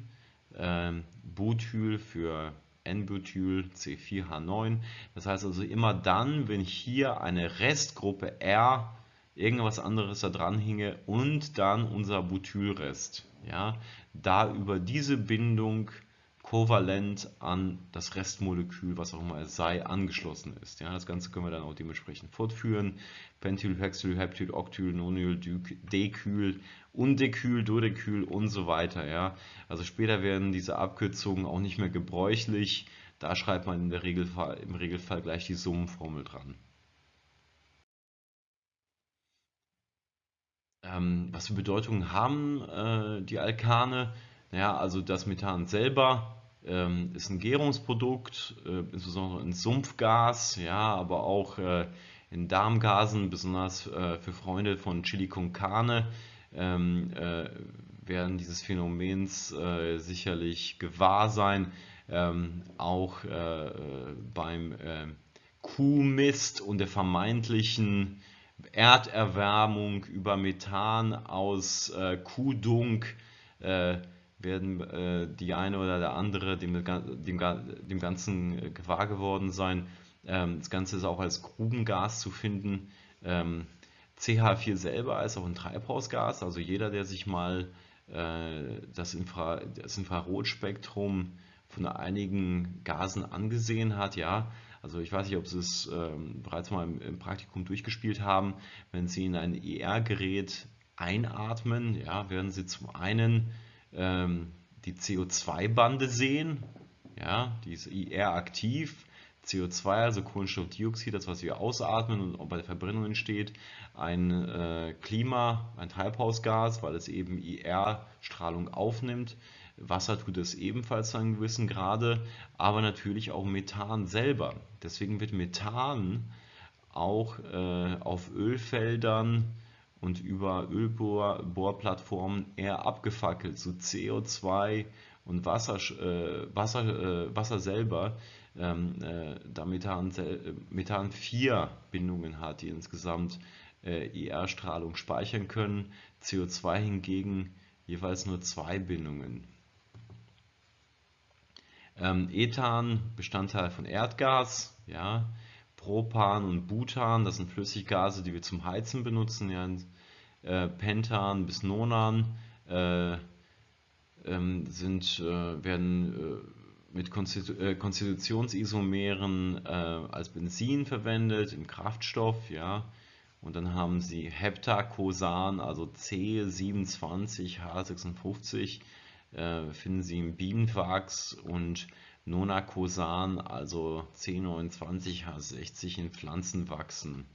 ähm, Butyl für N-Butyl C4H9. Das heißt also immer dann, wenn hier eine Restgruppe R irgendwas anderes da dran hinge und dann unser Butylrest, ja, da über diese Bindung kovalent an das Restmolekül, was auch immer es sei, angeschlossen ist. Ja, das Ganze können wir dann auch dementsprechend fortführen. Pentyl, Hexyl, Heptyl, Octyl, Nonyl, Dekyl, Undekyl, Dodekyl und so weiter. Ja. Also später werden diese Abkürzungen auch nicht mehr gebräuchlich. Da schreibt man in der Regelfall, im Regelfall gleich die Summenformel dran. Ähm, was für Bedeutungen haben äh, die Alkane? Naja, also das Methan selber ähm, ist ein Gärungsprodukt, äh, insbesondere in Sumpfgas, ja, aber auch äh, in Darmgasen, besonders äh, für Freunde von Chili con Carne, ähm, äh, werden dieses Phänomens äh, sicherlich gewahr sein. Ähm, auch äh, beim Kuhmist und der vermeintlichen Erderwärmung über Methan aus Kuhdunk werden äh, die eine oder der andere dem, dem, dem Ganzen äh, gewahr geworden sein. Ähm, das Ganze ist auch als Grubengas zu finden. Ähm, CH4 selber ist auch ein Treibhausgas, also jeder, der sich mal äh, das, Infra das Infrarotspektrum von einigen Gasen angesehen hat, ja, also ich weiß nicht, ob Sie es ähm, bereits mal im, im, Praktikum durchgespielt haben, wenn Sie in ein ER-Gerät einatmen, ja, werden Sie zum einen ähm, die CO2-Bande sehen. Ja, die ist IR aktiv. CO2, also Kohlenstoffdioxid, das was wir ausatmen und bei der Verbrennung entsteht, ein äh, Klima, ein Treibhausgas, weil es eben IR-Strahlung aufnimmt. Wasser tut es ebenfalls zu einem gewissen Grade, aber natürlich auch Methan selber. Deswegen wird Methan auch äh, auf Ölfeldern und über Ölbohrplattformen eher abgefackelt, so CO2 und Wasser, äh, Wasser, äh, Wasser selber, ähm, äh, da Methan, Methan vier Bindungen hat, die insgesamt IR-Strahlung äh, speichern können, CO2 hingegen jeweils nur zwei Bindungen. Ähm, Ethan, Bestandteil von Erdgas, ja, Propan und Butan, das sind Flüssiggase, die wir zum Heizen benutzen, ja, äh, Pentan bis Nonan äh, ähm, sind, äh, werden äh, mit Konstitu äh, Konstitutionsisomeren äh, als Benzin verwendet, im Kraftstoff, ja. Und dann haben sie Heptacosan, also C27H56, finden sie im Bienenwachs und Nonacosan, also C29H60 in Pflanzenwachsen.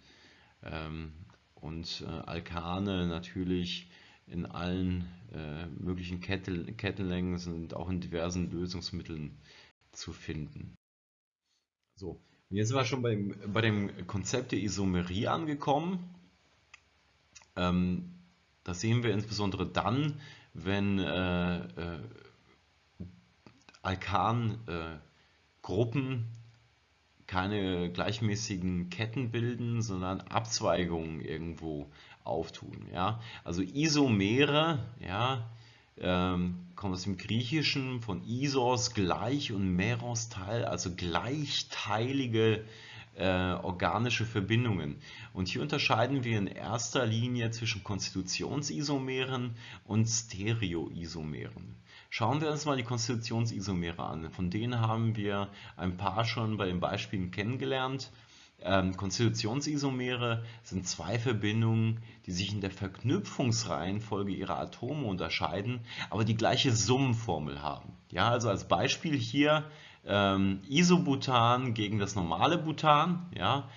Ähm, und äh, Alkane natürlich in allen äh, möglichen Kettel, Kettenlängen sind auch in diversen Lösungsmitteln zu finden. So, jetzt sind wir schon beim, bei dem Konzept der Isomerie angekommen. Ähm, das sehen wir insbesondere dann, wenn äh, äh, Alkangruppen keine gleichmäßigen Ketten bilden, sondern Abzweigungen irgendwo auftun. Ja? Also Isomere ja, ähm, kommt aus dem Griechischen von Isos gleich und Meros Teil, also gleichteilige äh, organische Verbindungen. Und hier unterscheiden wir in erster Linie zwischen Konstitutionsisomeren und Stereoisomeren. Schauen wir uns mal die Konstitutionsisomere an. Von denen haben wir ein paar schon bei den Beispielen kennengelernt. Ähm, Konstitutionsisomere sind zwei Verbindungen, die sich in der Verknüpfungsreihenfolge ihrer Atome unterscheiden, aber die gleiche Summenformel haben. Ja, also als Beispiel hier ähm, Isobutan gegen das normale Butan. Ja,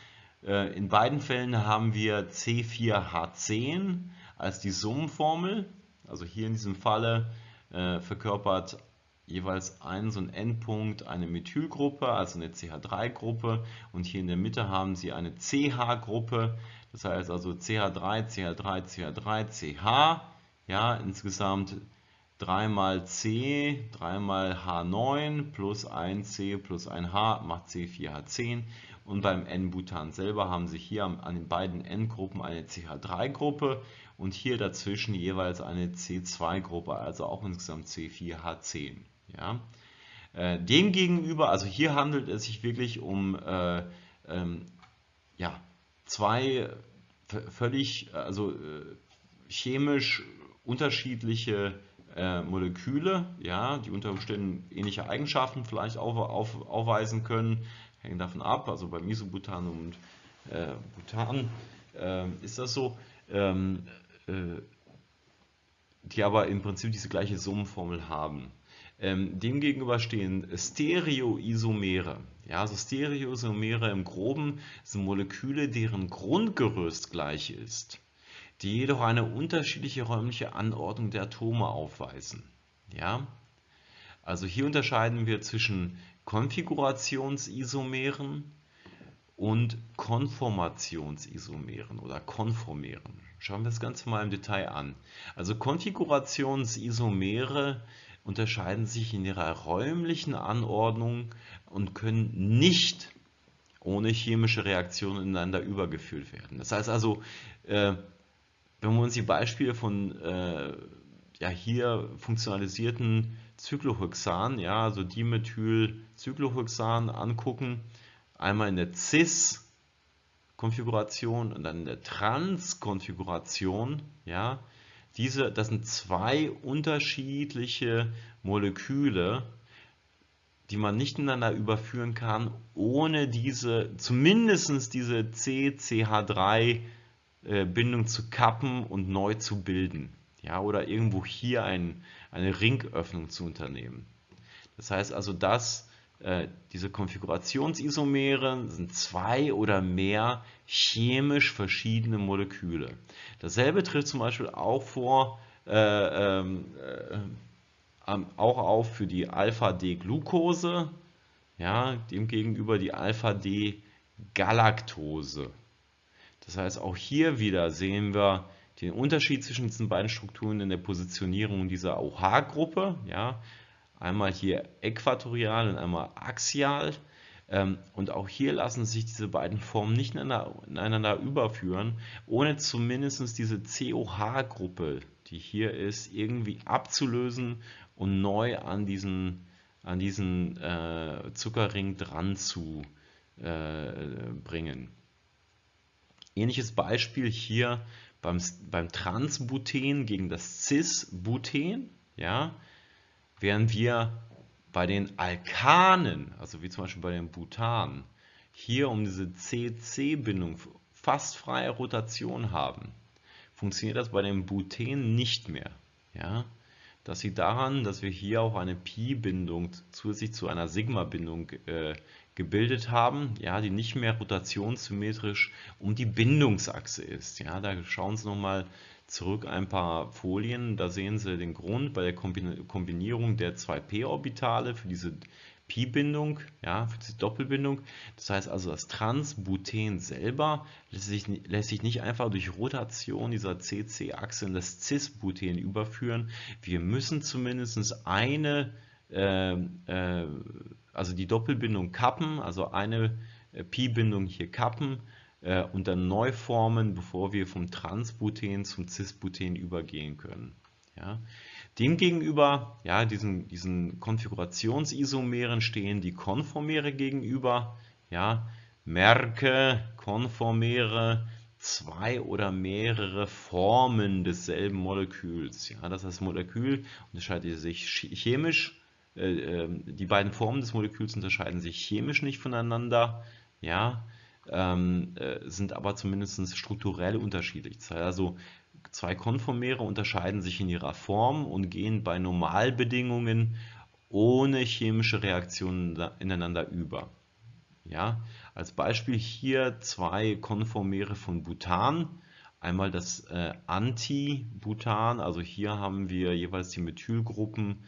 äh, in beiden Fällen haben wir C4H10 als die Summenformel. Also hier in diesem Falle äh, verkörpert jeweils ein so ein Endpunkt eine Methylgruppe, also eine CH3-Gruppe und hier in der Mitte haben Sie eine CH-Gruppe, das heißt also CH3, CH3, CH3, CH, ja, insgesamt 3 mal C, 3 mal H9 plus 1C plus 1H macht C4H10 und beim N-Butan selber haben Sie hier an den beiden N-Gruppen eine CH3-Gruppe und hier dazwischen jeweils eine C2-Gruppe, also auch insgesamt C4H10. Ja? Äh, demgegenüber, also hier handelt es sich wirklich um äh, ähm, ja, zwei völlig, also äh, chemisch unterschiedliche äh, Moleküle, ja, die unter Umständen ähnliche Eigenschaften vielleicht auf, auf, aufweisen können, hängen davon ab. Also bei Isobutan und äh, Butan äh, ist das so, ähm, äh, die aber im Prinzip diese gleiche Summenformel haben. Ähm, demgegenüber stehen Stereoisomere. Ja, also Stereoisomere im Groben sind Moleküle, deren Grundgerüst gleich ist, die jedoch eine unterschiedliche räumliche Anordnung der Atome aufweisen. Ja? Also hier unterscheiden wir zwischen Konfigurationsisomeren und Konformationsisomeren oder Konformeren. Schauen wir das Ganze mal im Detail an. Also Konfigurationsisomere unterscheiden sich in ihrer räumlichen Anordnung und können nicht ohne chemische Reaktionen ineinander übergeführt werden. Das heißt also, äh, wenn wir uns die Beispiele von äh, ja, hier funktionalisierten Cyclohexan, ja, also Dimethylcyclohexan angucken, einmal in der Cis-Konfiguration und dann in der Trans-Konfiguration, ja, diese, das sind zwei unterschiedliche Moleküle, die man nicht ineinander überführen kann, ohne diese, zumindest diese CCH3-Bindung äh, zu kappen und neu zu bilden. Ja, oder irgendwo hier ein, eine Ringöffnung zu unternehmen. Das heißt also, dass äh, diese Konfigurationsisomere sind zwei oder mehr chemisch verschiedene Moleküle. Dasselbe tritt zum Beispiel auch vor, äh, ähm, äh, auch auf für die Alpha-D-Glucose, ja, demgegenüber die Alpha-D-Galaktose. Das heißt, auch hier wieder sehen wir den Unterschied zwischen diesen beiden Strukturen in der Positionierung dieser OH-Gruppe. Ja, einmal hier äquatorial und einmal axial. Ähm, und auch hier lassen sich diese beiden Formen nicht ineinander überführen, ohne zumindest diese COH-Gruppe, die hier ist, irgendwie abzulösen und neu an diesen, an diesen äh, Zuckerring dran zu äh, bringen. Ähnliches Beispiel hier beim, beim Transbuten gegen das Cis-Buten. Ja, während wir bei den Alkanen, also wie zum Beispiel bei dem Butan, hier um diese CC-Bindung fast freie Rotation haben, funktioniert das bei dem Buten nicht mehr. Ja? Das liegt daran, dass wir hier auch eine Pi-Bindung zusätzlich zu einer Sigma-Bindung äh, gebildet haben, ja, die nicht mehr rotationssymmetrisch um die Bindungsachse ist. Ja, da schauen Sie nochmal zurück ein paar Folien, da sehen Sie den Grund bei der Kombinierung der zwei p-Orbitale für diese Pi-Bindung, ja, für diese Doppelbindung. Das heißt also, das Transbuten selber lässt sich, lässt sich nicht einfach durch Rotation dieser CC-Achse in das Cis-Buten überführen. Wir müssen zumindest eine, äh, äh, also die Doppelbindung kappen, also eine äh, Pi-Bindung hier kappen äh, und dann neu formen, bevor wir vom Transbuten zum Cisbuten übergehen können. Ja. Demgegenüber, ja, diesen, diesen Konfigurationsisomeren stehen die Konformere gegenüber. Ja. Merke, Konformere, zwei oder mehrere Formen desselben Moleküls. Ja, das heißt, Molekül unterscheidet sich chemisch, äh, ähm, die beiden Formen des Moleküls unterscheiden sich chemisch nicht voneinander. Ja, ähm, äh, sind aber zumindest strukturell unterschiedlich. Also, zwei Konformere unterscheiden sich in ihrer Form und gehen bei Normalbedingungen ohne chemische Reaktionen ineinander über. Ja, als Beispiel hier zwei Konformere von Butan. Einmal das äh, Anti-Butan, also hier haben wir jeweils die Methylgruppen,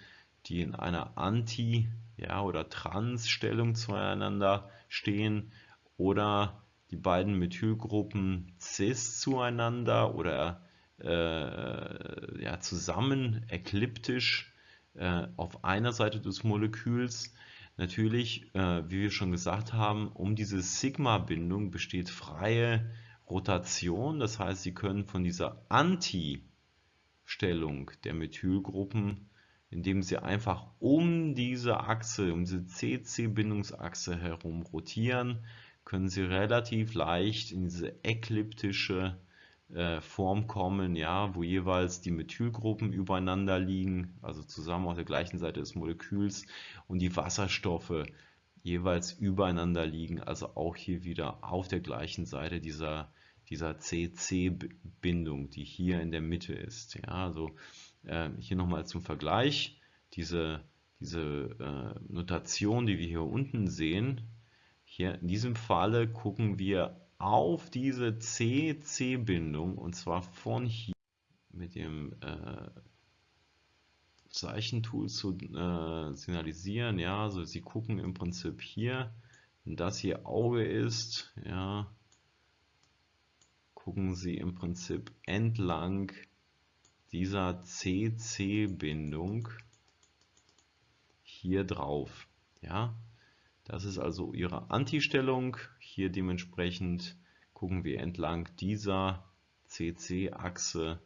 die in einer Anti- ja, oder Trans-Stellung zueinander stehen oder die beiden Methylgruppen cis zueinander oder äh, ja, zusammen ekliptisch äh, auf einer Seite des Moleküls. Natürlich, äh, wie wir schon gesagt haben, um diese Sigma-Bindung besteht freie Rotation. Das heißt, Sie können von dieser Anti-Stellung der Methylgruppen, indem Sie einfach um diese Achse, um diese CC-Bindungsachse herum rotieren, können Sie relativ leicht in diese ekliptische äh, Form kommen, ja, wo jeweils die Methylgruppen übereinander liegen, also zusammen auf der gleichen Seite des Moleküls und die Wasserstoffe jeweils übereinander liegen, also auch hier wieder auf der gleichen Seite dieser, dieser CC-Bindung, die hier in der Mitte ist. Ja, also äh, hier nochmal zum Vergleich, diese, diese äh, Notation, die wir hier unten sehen, hier in diesem Falle gucken wir auf diese CC-Bindung und zwar von hier mit dem äh, Zeichentool zu äh, signalisieren. Ja, also Sie gucken im Prinzip hier, wenn das hier Auge ist, ja, gucken Sie im Prinzip entlang dieser CC-Bindung hier drauf. Ja, das ist also Ihre Anti-Stellung. Hier dementsprechend gucken wir entlang dieser CC-Achse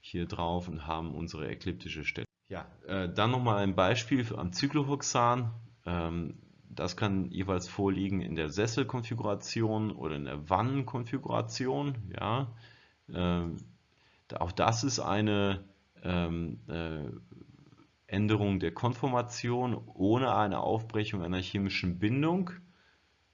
hier drauf und haben unsere ekliptische Stellung. Ja, äh, dann nochmal ein Beispiel am Cyclohexan. Ähm, das kann jeweils vorliegen in der Sesselkonfiguration oder in der Wannenkonfiguration. Ja, ähm, auch das ist eine ähm, äh, Änderung der Konformation ohne eine Aufbrechung einer chemischen Bindung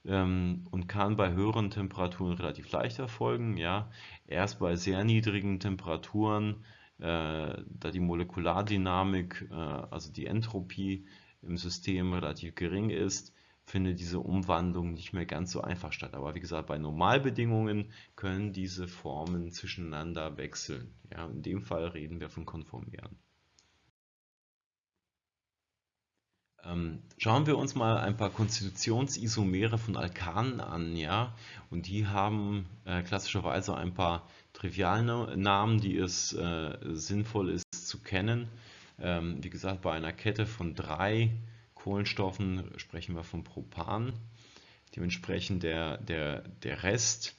ähm, und kann bei höheren Temperaturen relativ leicht erfolgen. Ja. Erst bei sehr niedrigen Temperaturen, äh, da die Molekulardynamik, äh, also die Entropie im System relativ gering ist, findet diese Umwandlung nicht mehr ganz so einfach statt. Aber wie gesagt, bei Normalbedingungen können diese Formen zwischeneinander wechseln. Ja, in dem Fall reden wir von Konformieren. Ähm, schauen wir uns mal ein paar Konstitutionsisomere von Alkanen an, ja, und die haben äh, klassischerweise ein paar Trivialnamen, die es äh, sinnvoll ist zu kennen. Ähm, wie gesagt, bei einer Kette von drei Kohlenstoffen sprechen wir von Propan. Dementsprechend der, der, der Rest,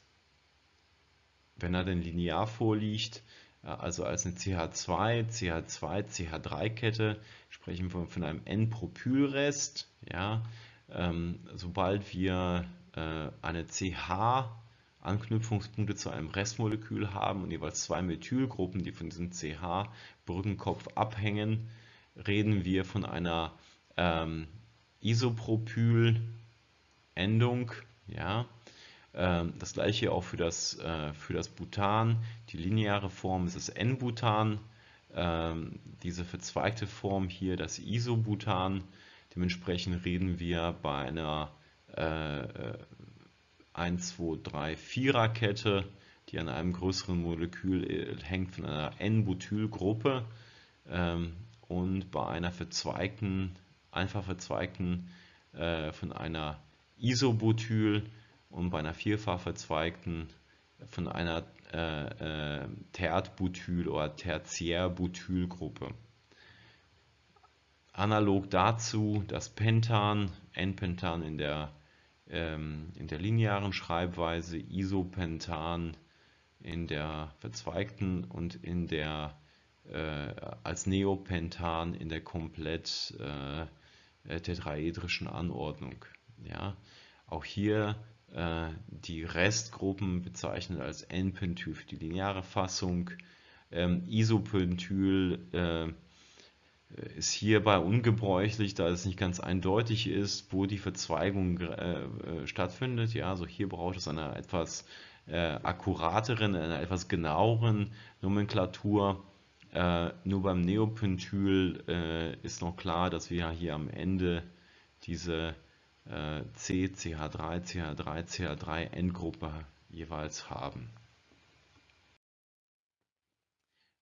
wenn er denn linear vorliegt, also als eine CH2, CH2, CH3-Kette, sprechen wir von einem N-Propylrest. Ja, ähm, sobald wir äh, eine CH Anknüpfungspunkte zu einem Restmolekül haben und jeweils zwei Methylgruppen, die von diesem CH-Brückenkopf abhängen, reden wir von einer ähm, Isopropyl-Endung. Ja? Ähm, das gleiche auch für das, äh, für das Butan. Die lineare Form ist das N-Butan. Ähm, diese verzweigte Form hier, das Isobutan. Dementsprechend reden wir bei einer äh, 1, 2, 3, 4er Kette, die an einem größeren Molekül äh, hängt von einer N-Butylgruppe ähm, und bei einer verzweigten, einfach verzweigten äh, von einer Isobutyl und bei einer vierfach verzweigten von einer äh, äh, Tertbutyl- oder Tertiärbutylgruppe. Analog dazu das Pentan, N-Pentan in der, ähm, in der linearen Schreibweise, Isopentan in der verzweigten und in der äh, als Neopentan in der komplett äh, tetraedrischen Anordnung. Ja, auch hier äh, die Restgruppen bezeichnet als N-Pentyl für die lineare Fassung. Ähm, Isopentyl äh, ist hierbei ungebräuchlich, da es nicht ganz eindeutig ist, wo die Verzweigung äh, äh stattfindet. Ja, also hier braucht es eine etwas äh, akkurateren, eine etwas genaueren Nomenklatur. Äh, nur beim Neopentyl äh, ist noch klar, dass wir hier am Ende diese C, CH3, CH3, CH3 Endgruppe jeweils haben.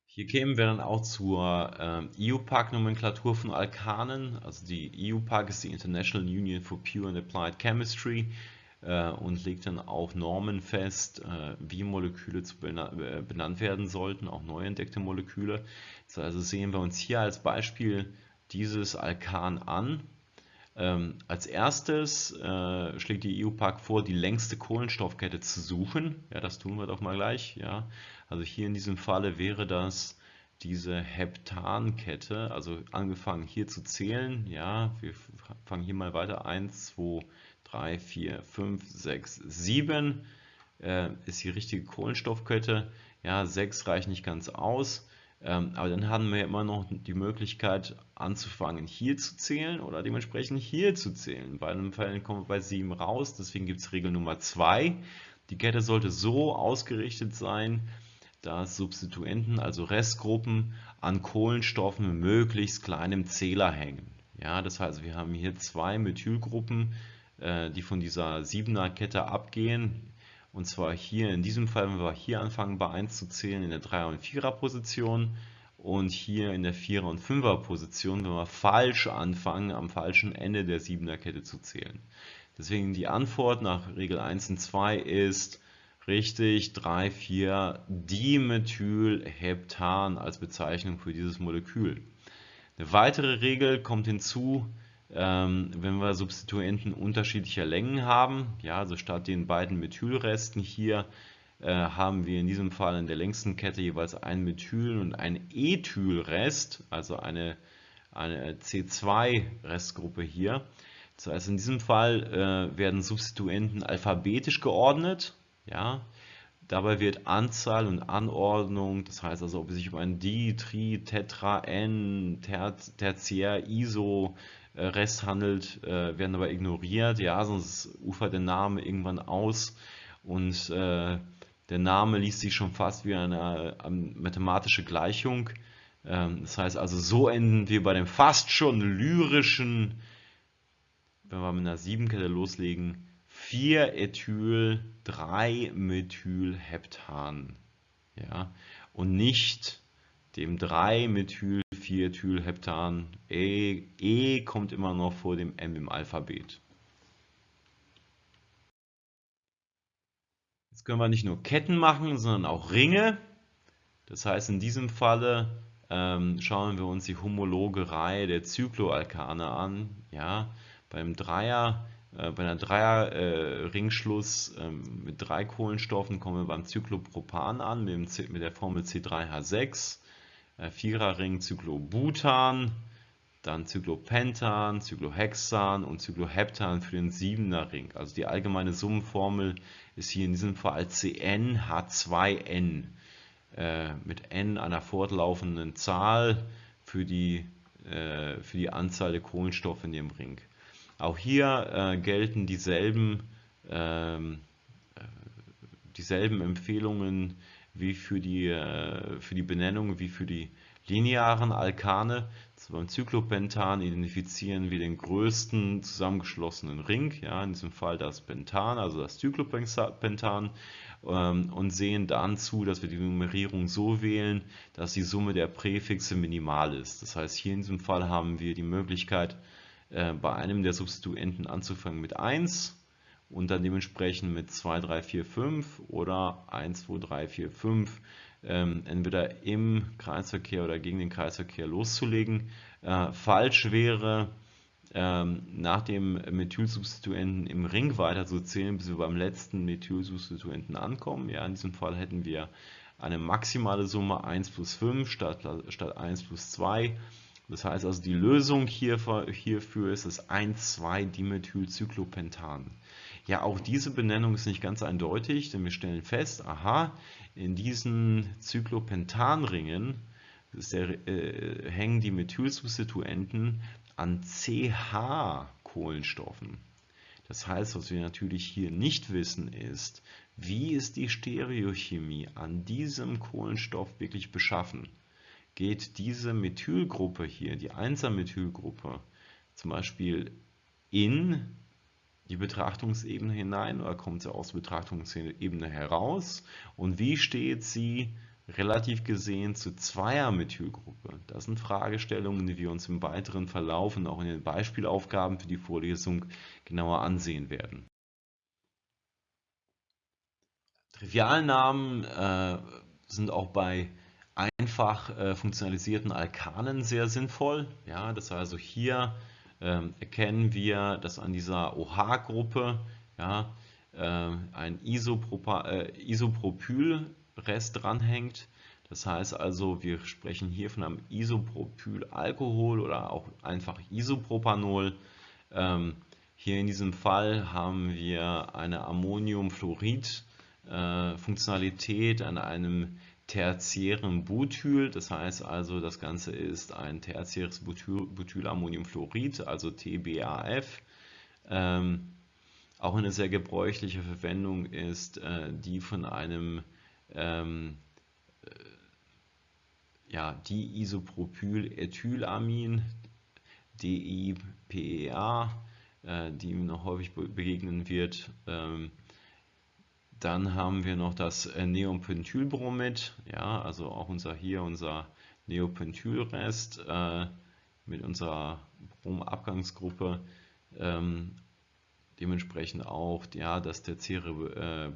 Hier kämen wir dann auch zur äh, IUPAC-Nomenklatur von Alkanen. Also die IUPAC ist die International Union for Pure and Applied Chemistry. äh, und legt dann auch Normen fest, äh, wie Moleküle bena äh, benannt werden sollten, auch neu entdeckte Moleküle. Also sehen wir uns hier als Beispiel dieses Alkan an. Ähm, als erstes äh, schlägt die EUPAC vor, die längste Kohlenstoffkette zu suchen. Ja, das tun wir doch mal gleich. Ja. Also hier in diesem Falle wäre das diese Heptankette, also angefangen hier zu zählen. Ja, wir fangen hier mal weiter. 1, 2, 3, 4, 5, 6, 7 äh, ist die richtige Kohlenstoffkette. Ja, 6 reicht nicht ganz aus. Ähm, aber dann haben wir immer noch die Möglichkeit anzufangen hier zu zählen oder dementsprechend hier zu zählen. Bei einem Fall kommen wir bei 7 raus, deswegen gibt es Regel Nummer 2. Die Kette sollte so ausgerichtet sein, dass Substituenten, also Restgruppen, an Kohlenstoffen mit möglichst kleinem Zähler hängen. Ja, das heißt, wir haben hier zwei Methylgruppen, äh, die von dieser 7er Kette abgehen. Und zwar hier in diesem Fall, wenn wir hier anfangen bei 1 zu zählen, in der 3er und 4er Position und hier in der 4er und 5er Position, wenn wir falsch anfangen, am falschen Ende der 7er Kette zu zählen. Deswegen die Antwort nach Regel 1 und 2 ist richtig 3, 4 Dimethylheptan als Bezeichnung für dieses Molekül. Eine weitere Regel kommt hinzu, ähm, wenn wir Substituenten unterschiedlicher Längen haben, ja, also statt den beiden Methylresten hier äh, haben wir in diesem Fall in der längsten Kette jeweils ein Methyl und ein Ethylrest, also eine, eine C2-Restgruppe hier. Das heißt, in diesem Fall äh, werden Substituenten alphabetisch geordnet. Ja, Dabei wird Anzahl und Anordnung, das heißt also, ob es sich um ein Di, Tri, Tetra, N, Tertiär, ISO, Rest handelt, äh, werden aber ignoriert. Ja, sonst ufert der Name irgendwann aus und äh, der Name liest sich schon fast wie eine mathematische Gleichung. Ähm, das heißt also, so enden wir bei dem fast schon lyrischen, wenn wir mit einer Siebenkette loslegen, 4-Ethyl, 3-Methylheptan. Ja, und nicht dem 3-Methyl-4-Ethylheptan. E, e kommt immer noch vor dem M im Alphabet. Jetzt können wir nicht nur Ketten machen, sondern auch Ringe. Das heißt, in diesem Falle ähm, schauen wir uns die homologe Reihe der Zykloalkane an. Ja, beim Dreier, äh, bei einer Dreier-Ringschluss äh, ähm, mit drei Kohlenstoffen kommen wir beim Zyklopropan an mit, dem, mit der Formel C3H6. Äh, Viererring Cyclobutan, dann Cyclopentan, Cyclohexan und Cycloheptan für den Siebener Ring. Also die allgemeine Summenformel ist hier in diesem Fall CnH2n äh, mit n einer fortlaufenden Zahl für die, äh, für die Anzahl der Kohlenstoffe in dem Ring. Auch hier äh, gelten dieselben, ähm, äh, dieselben Empfehlungen wie für die, äh, für die Benennung wie für die linearen Alkane. Beim Zyklopentan identifizieren wir den größten zusammengeschlossenen Ring, ja, in diesem Fall das Pentan, also das Zyklopentan, ähm, und sehen dann zu, dass wir die Nummerierung so wählen, dass die Summe der Präfixe minimal ist. Das heißt, hier in diesem Fall haben wir die Möglichkeit, äh, bei einem der Substituenten anzufangen mit 1 und dann dementsprechend mit 2, 3, 4, 5 oder 1, 2, 3, 4, 5 ähm, entweder im Kreisverkehr oder gegen den Kreisverkehr loszulegen. Äh, falsch wäre, ähm, nach dem Methylsubstituenten im Ring weiter zu zählen, bis wir beim letzten Methylsubstituenten ankommen. Ja, in diesem Fall hätten wir eine maximale Summe 1 plus 5 statt, statt 1 plus 2. Das heißt also, die Lösung hierfür, hierfür ist das 1,2-Dimethylcyclopentan. Ja, auch diese Benennung ist nicht ganz eindeutig, denn wir stellen fest, aha, in diesen Cyclopentanringen der, äh, hängen die Methylsubstituenten an CH-Kohlenstoffen. Das heißt, was wir natürlich hier nicht wissen, ist, wie ist die Stereochemie an diesem Kohlenstoff wirklich beschaffen geht diese Methylgruppe hier, die 1er-Methylgruppe, zum Beispiel in die Betrachtungsebene hinein oder kommt sie aus der Betrachtungsebene heraus und wie steht sie relativ gesehen zur Zweier-Methylgruppe? Das sind Fragestellungen, die wir uns im weiteren Verlauf und auch in den Beispielaufgaben für die Vorlesung genauer ansehen werden. Trivialnamen äh, sind auch bei einfach äh, funktionalisierten Alkanen sehr sinnvoll. Ja, das heißt also hier ähm, erkennen wir, dass an dieser OH-Gruppe ja, äh, ein äh, Isopropylrest dranhängt. Das heißt also, wir sprechen hier von einem Isopropylalkohol oder auch einfach Isopropanol. Ähm, hier in diesem Fall haben wir eine Ammoniumfluorid-Funktionalität äh, an einem tertiären Butyl. Das heißt also, das Ganze ist ein tertiäres Butyl, Butylammoniumfluorid, also TBAF. Ähm, auch eine sehr gebräuchliche Verwendung ist äh, die von einem ähm, äh, ja, Diisopropylethylamin, DIPEA, äh, die noch häufig begegnen wird. Ähm, dann haben wir noch das äh, Neopentylbromid, ja, also auch unser hier unser Neopentylrest äh, mit unserer Bromabgangsgruppe. Ähm, dementsprechend auch ja, das tertiäre, äh,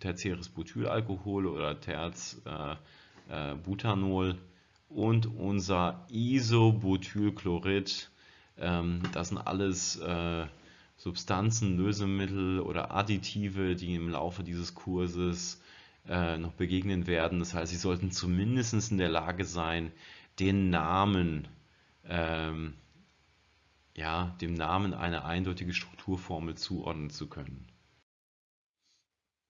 tertiäres Butylalkohol oder Terz äh, äh, und unser Isobutylchlorid. Ähm, das sind alles äh, Substanzen, Lösemittel oder Additive, die im Laufe dieses Kurses äh, noch begegnen werden. Das heißt, Sie sollten zumindest in der Lage sein, den Namen, ähm, ja, dem Namen eine eindeutige Strukturformel zuordnen zu können.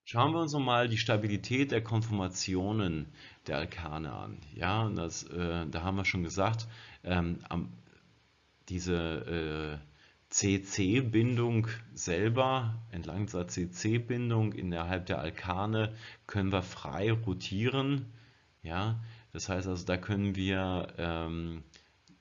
Schauen wir uns nochmal die Stabilität der Konformationen der Alkane an. Ja, das, äh, da haben wir schon gesagt, ähm, am, diese äh, CC-Bindung selber, entlang dieser CC-Bindung innerhalb der Alkane können wir frei rotieren. Ja, das heißt also, da können wir ähm,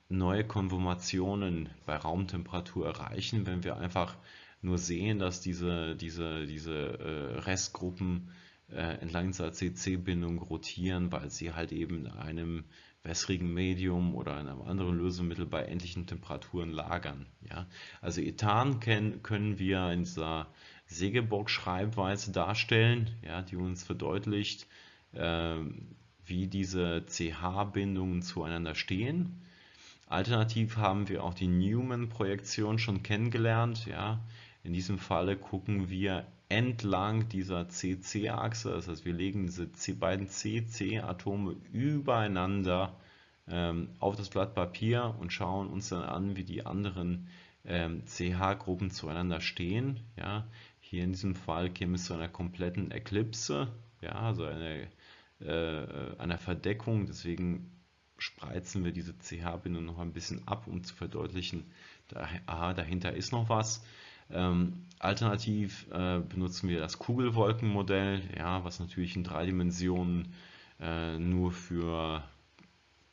neue Konformationen bei Raumtemperatur erreichen, wenn wir einfach nur sehen, dass diese, diese, diese äh, Restgruppen äh, entlang dieser CC-Bindung rotieren, weil sie halt eben in einem wässrigen Medium oder einem anderen Lösemittel bei endlichen Temperaturen lagern. Ja? Also Ethan können, können wir in dieser Segeborg-Schreibweise darstellen, ja, die uns verdeutlicht, äh, wie diese CH-Bindungen zueinander stehen. Alternativ haben wir auch die Newman-Projektion schon kennengelernt. Ja. In diesem Falle gucken wir entlang dieser CC-Achse, das heißt wir legen diese beiden CC-Atome übereinander ähm, auf das Blatt Papier und schauen uns dann an, wie die anderen ähm, CH-Gruppen zueinander stehen. Ja. Hier in diesem Fall käme es zu einer kompletten Eklipse, ja, also eine, äh, einer Verdeckung, deswegen spreizen wir diese CH-Bindung noch ein bisschen ab, um zu verdeutlichen, da, aha, dahinter ist noch was. Ähm, alternativ äh, benutzen wir das Kugelwolkenmodell, ja, was natürlich in drei Dimensionen äh, nur für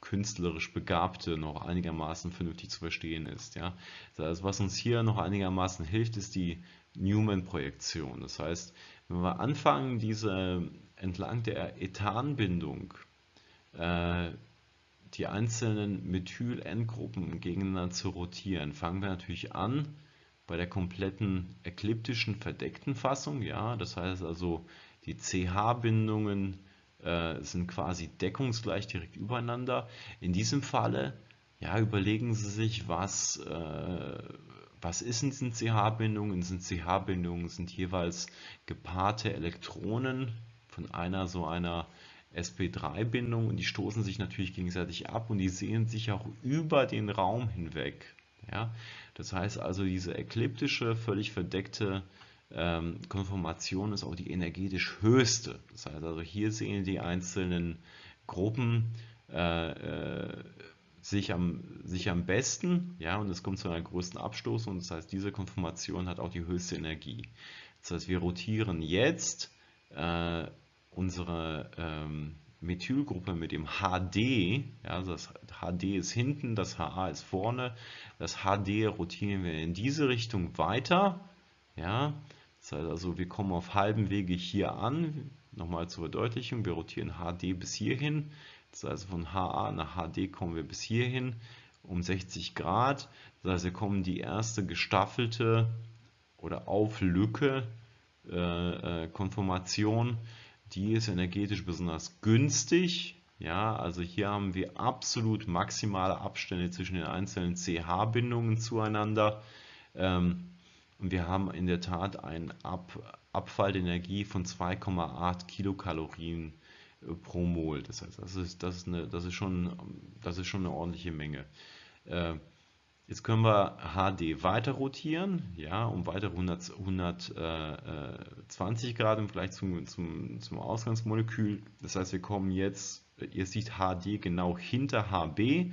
künstlerisch Begabte noch einigermaßen vernünftig zu verstehen ist. Ja. Also was uns hier noch einigermaßen hilft, ist die Newman-Projektion. Das heißt, wenn wir anfangen, diese entlang der Ethanbindung äh, die einzelnen Methyl-Endgruppen gegeneinander zu rotieren, fangen wir natürlich an bei der kompletten ekliptischen verdeckten Fassung, ja, das heißt also die CH-Bindungen äh, sind quasi deckungsgleich direkt übereinander. In diesem Falle, ja, überlegen Sie sich, was, äh, was ist in diesen CH-Bindungen? In diesen CH-Bindungen sind jeweils gepaarte Elektronen von einer so einer sp3-Bindung und die stoßen sich natürlich gegenseitig ab und die sehen sich auch über den Raum hinweg. Ja? Das heißt also, diese ekliptische, völlig verdeckte ähm, Konformation ist auch die energetisch höchste. Das heißt also, hier sehen die einzelnen Gruppen äh, äh, sich, am, sich am besten, ja, und es kommt zu einer größten Abstoß und das heißt, diese Konformation hat auch die höchste Energie. Das heißt, wir rotieren jetzt äh, unsere ähm, Methylgruppe mit dem HD, ja, also das HD ist hinten, das HA ist vorne, das HD rotieren wir in diese Richtung weiter, ja, das heißt also, wir kommen auf halbem Wege hier an, nochmal zur Verdeutlichung, wir rotieren HD bis hierhin, das heißt von HA nach HD kommen wir bis hierhin um 60 Grad, das heißt wir kommen die erste gestaffelte oder auf Lücke äh, äh, Konformation die ist energetisch besonders günstig. Ja, also hier haben wir absolut maximale Abstände zwischen den einzelnen CH-Bindungen zueinander. Ähm, und wir haben in der Tat einen Ab Abfall von 2,8 Kilokalorien äh, pro Mol. Das heißt, das ist, das ist, eine, das ist, schon, das ist schon eine ordentliche Menge. Äh, jetzt können wir HD weiter rotieren, ja, um weitere 100, 120 Grad im Vergleich zum, zum, zum Ausgangsmolekül. Das heißt, wir kommen jetzt, ihr seht HD genau hinter HB.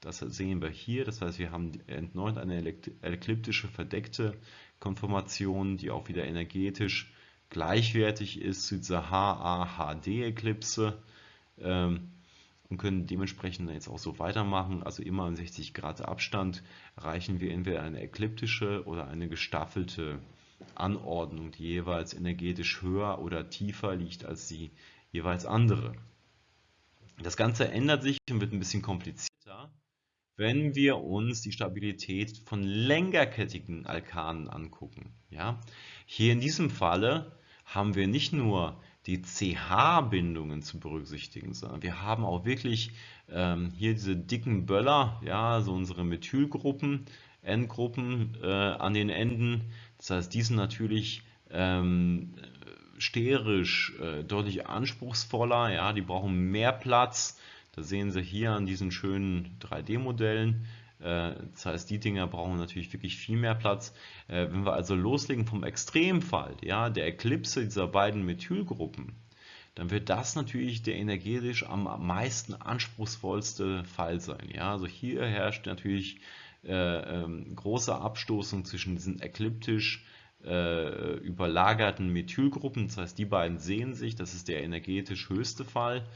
Das sehen wir hier. Das heißt, wir haben erneut eine ekliptische verdeckte Konformation, die auch wieder energetisch gleichwertig ist zu dieser HA-HD-Eklipse ähm, und können dementsprechend jetzt auch so weitermachen. Also immer in 60 Grad Abstand erreichen wir entweder eine ekliptische oder eine gestaffelte Anordnung, die jeweils energetisch höher oder tiefer liegt als die jeweils andere. Das Ganze ändert sich und wird ein bisschen komplizierter, wenn wir uns die Stabilität von längerkettigen Alkanen angucken. Ja? Hier in diesem Falle haben wir nicht nur die CH-Bindungen zu berücksichtigen, sondern wir haben auch wirklich ähm, hier diese dicken Böller, ja, so unsere Methylgruppen, N-Gruppen äh, an den Enden. Das heißt, die sind natürlich ähm, sterisch äh, deutlich anspruchsvoller, ja, die brauchen mehr Platz. Das sehen Sie hier an diesen schönen 3D-Modellen. Äh, das heißt, die Dinger brauchen natürlich wirklich viel mehr Platz. Äh, wenn wir also loslegen vom Extremfall, ja, der Eklipse dieser beiden Methylgruppen, dann wird das natürlich der energetisch am meisten anspruchsvollste Fall sein. Ja, also hier herrscht natürlich äh, ähm, große Abstoßung zwischen diesen ekliptisch äh, überlagerten Methylgruppen. Das heißt, die beiden sehen sich, das ist der energetisch höchste Fall.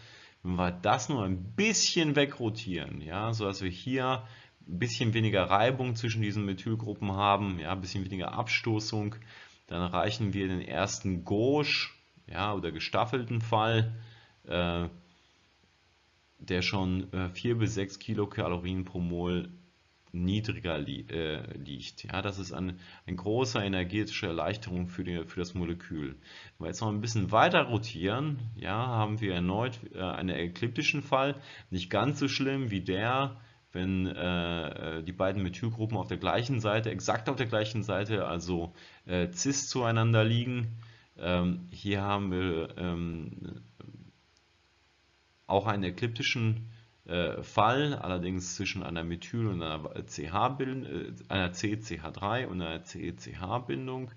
Wenn wir das nur ein bisschen wegrotieren, ja, sodass wir hier ein bisschen weniger Reibung zwischen diesen Methylgruppen haben, ja, ein bisschen weniger Abstoßung, dann erreichen wir den ersten Gauche ja, oder gestaffelten Fall, äh, der schon äh, 4 bis 6 Kilokalorien pro Mol niedriger li äh, liegt. Ja, das ist eine, eine große energetische Erleichterung für, die, für das Molekül. Wenn wir jetzt noch ein bisschen weiter rotieren, ja, haben wir erneut äh, einen ekliptischen Fall. Nicht ganz so schlimm wie der, wenn äh, äh, die beiden Methylgruppen auf der gleichen Seite, exakt auf der gleichen Seite, also äh, cis zueinander liegen. Ähm, hier haben wir ähm, auch einen ekliptischen äh, Fall, allerdings zwischen einer Methyl- und einer CH-Bindung, äh, einer CCH3 und einer CCH-Bindung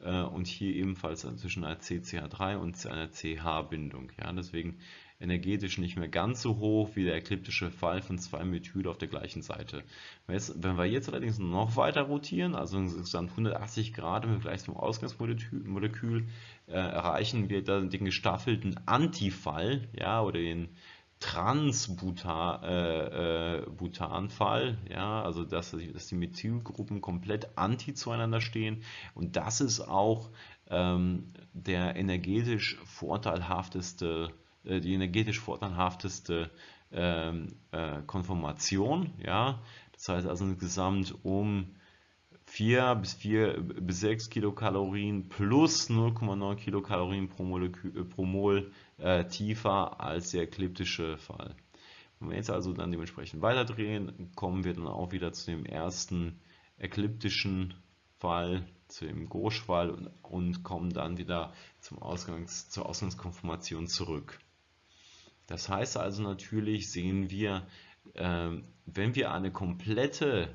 äh, und hier ebenfalls zwischen einer CCH3 und einer CH-Bindung. Ja, deswegen energetisch nicht mehr ganz so hoch wie der ekliptische Fall von zwei Methyl auf der gleichen Seite. Wenn wir jetzt allerdings noch weiter rotieren, also insgesamt 180 Grad im Vergleich zum Ausgangsmolekül, äh, erreichen wir dann den gestaffelten Antifall, ja, oder den Transbutanfall, äh, äh, ja, also dass, dass die Methylgruppen komplett anti zueinander stehen und das ist auch ähm, der energetisch vorteilhafteste die energetisch vorteilhafteste ähm, äh, Konformation. Ja? Das heißt also insgesamt um 4 bis 4 bis 6 Kilokalorien plus 0,9 Kilokalorien pro, Molekül, äh, pro Mol äh, tiefer als der ekliptische Fall. Wenn wir jetzt also dann dementsprechend weiterdrehen, kommen wir dann auch wieder zu dem ersten ekliptischen Fall, zu dem Gauche-Fall und, und, kommen dann wieder zum Ausgangs, zur Ausgangskonformation zurück. Das heißt also natürlich sehen wir, äh, wenn wir eine komplette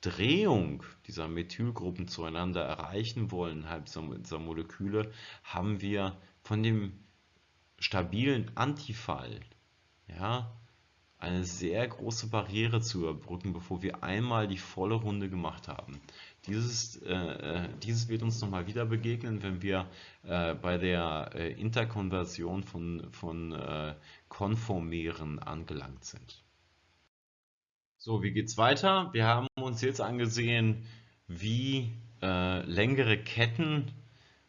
Drehung dieser Methylgruppen zueinander erreichen wollen, innerhalb dieser Moleküle, haben wir von dem stabilen Antifall ja, eine sehr große Barriere zu überbrücken, bevor wir einmal die volle Runde gemacht haben. Dieses, äh, äh, dieses wird uns nochmal wieder begegnen, wenn wir äh, bei der äh, Interkonversion von, von äh, Konformeren angelangt sind. So, wie geht es weiter? Wir haben uns jetzt angesehen, wie äh, längere Ketten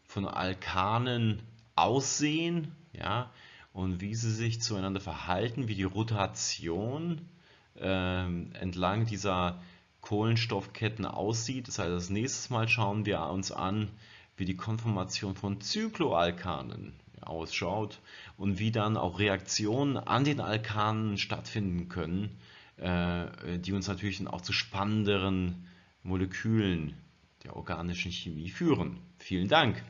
von Alkanen aussehen ja, und wie sie sich zueinander verhalten, wie die Rotation ähm, entlang dieser Kohlenstoffketten aussieht. Das heißt, das nächste Mal schauen wir uns an, wie die Konformation von Zykloalkanen ausschaut und wie dann auch Reaktionen an den Alkanen stattfinden können, äh, die uns natürlich dann auch zu spannenderen Molekülen der organischen Chemie führen. Vielen Dank!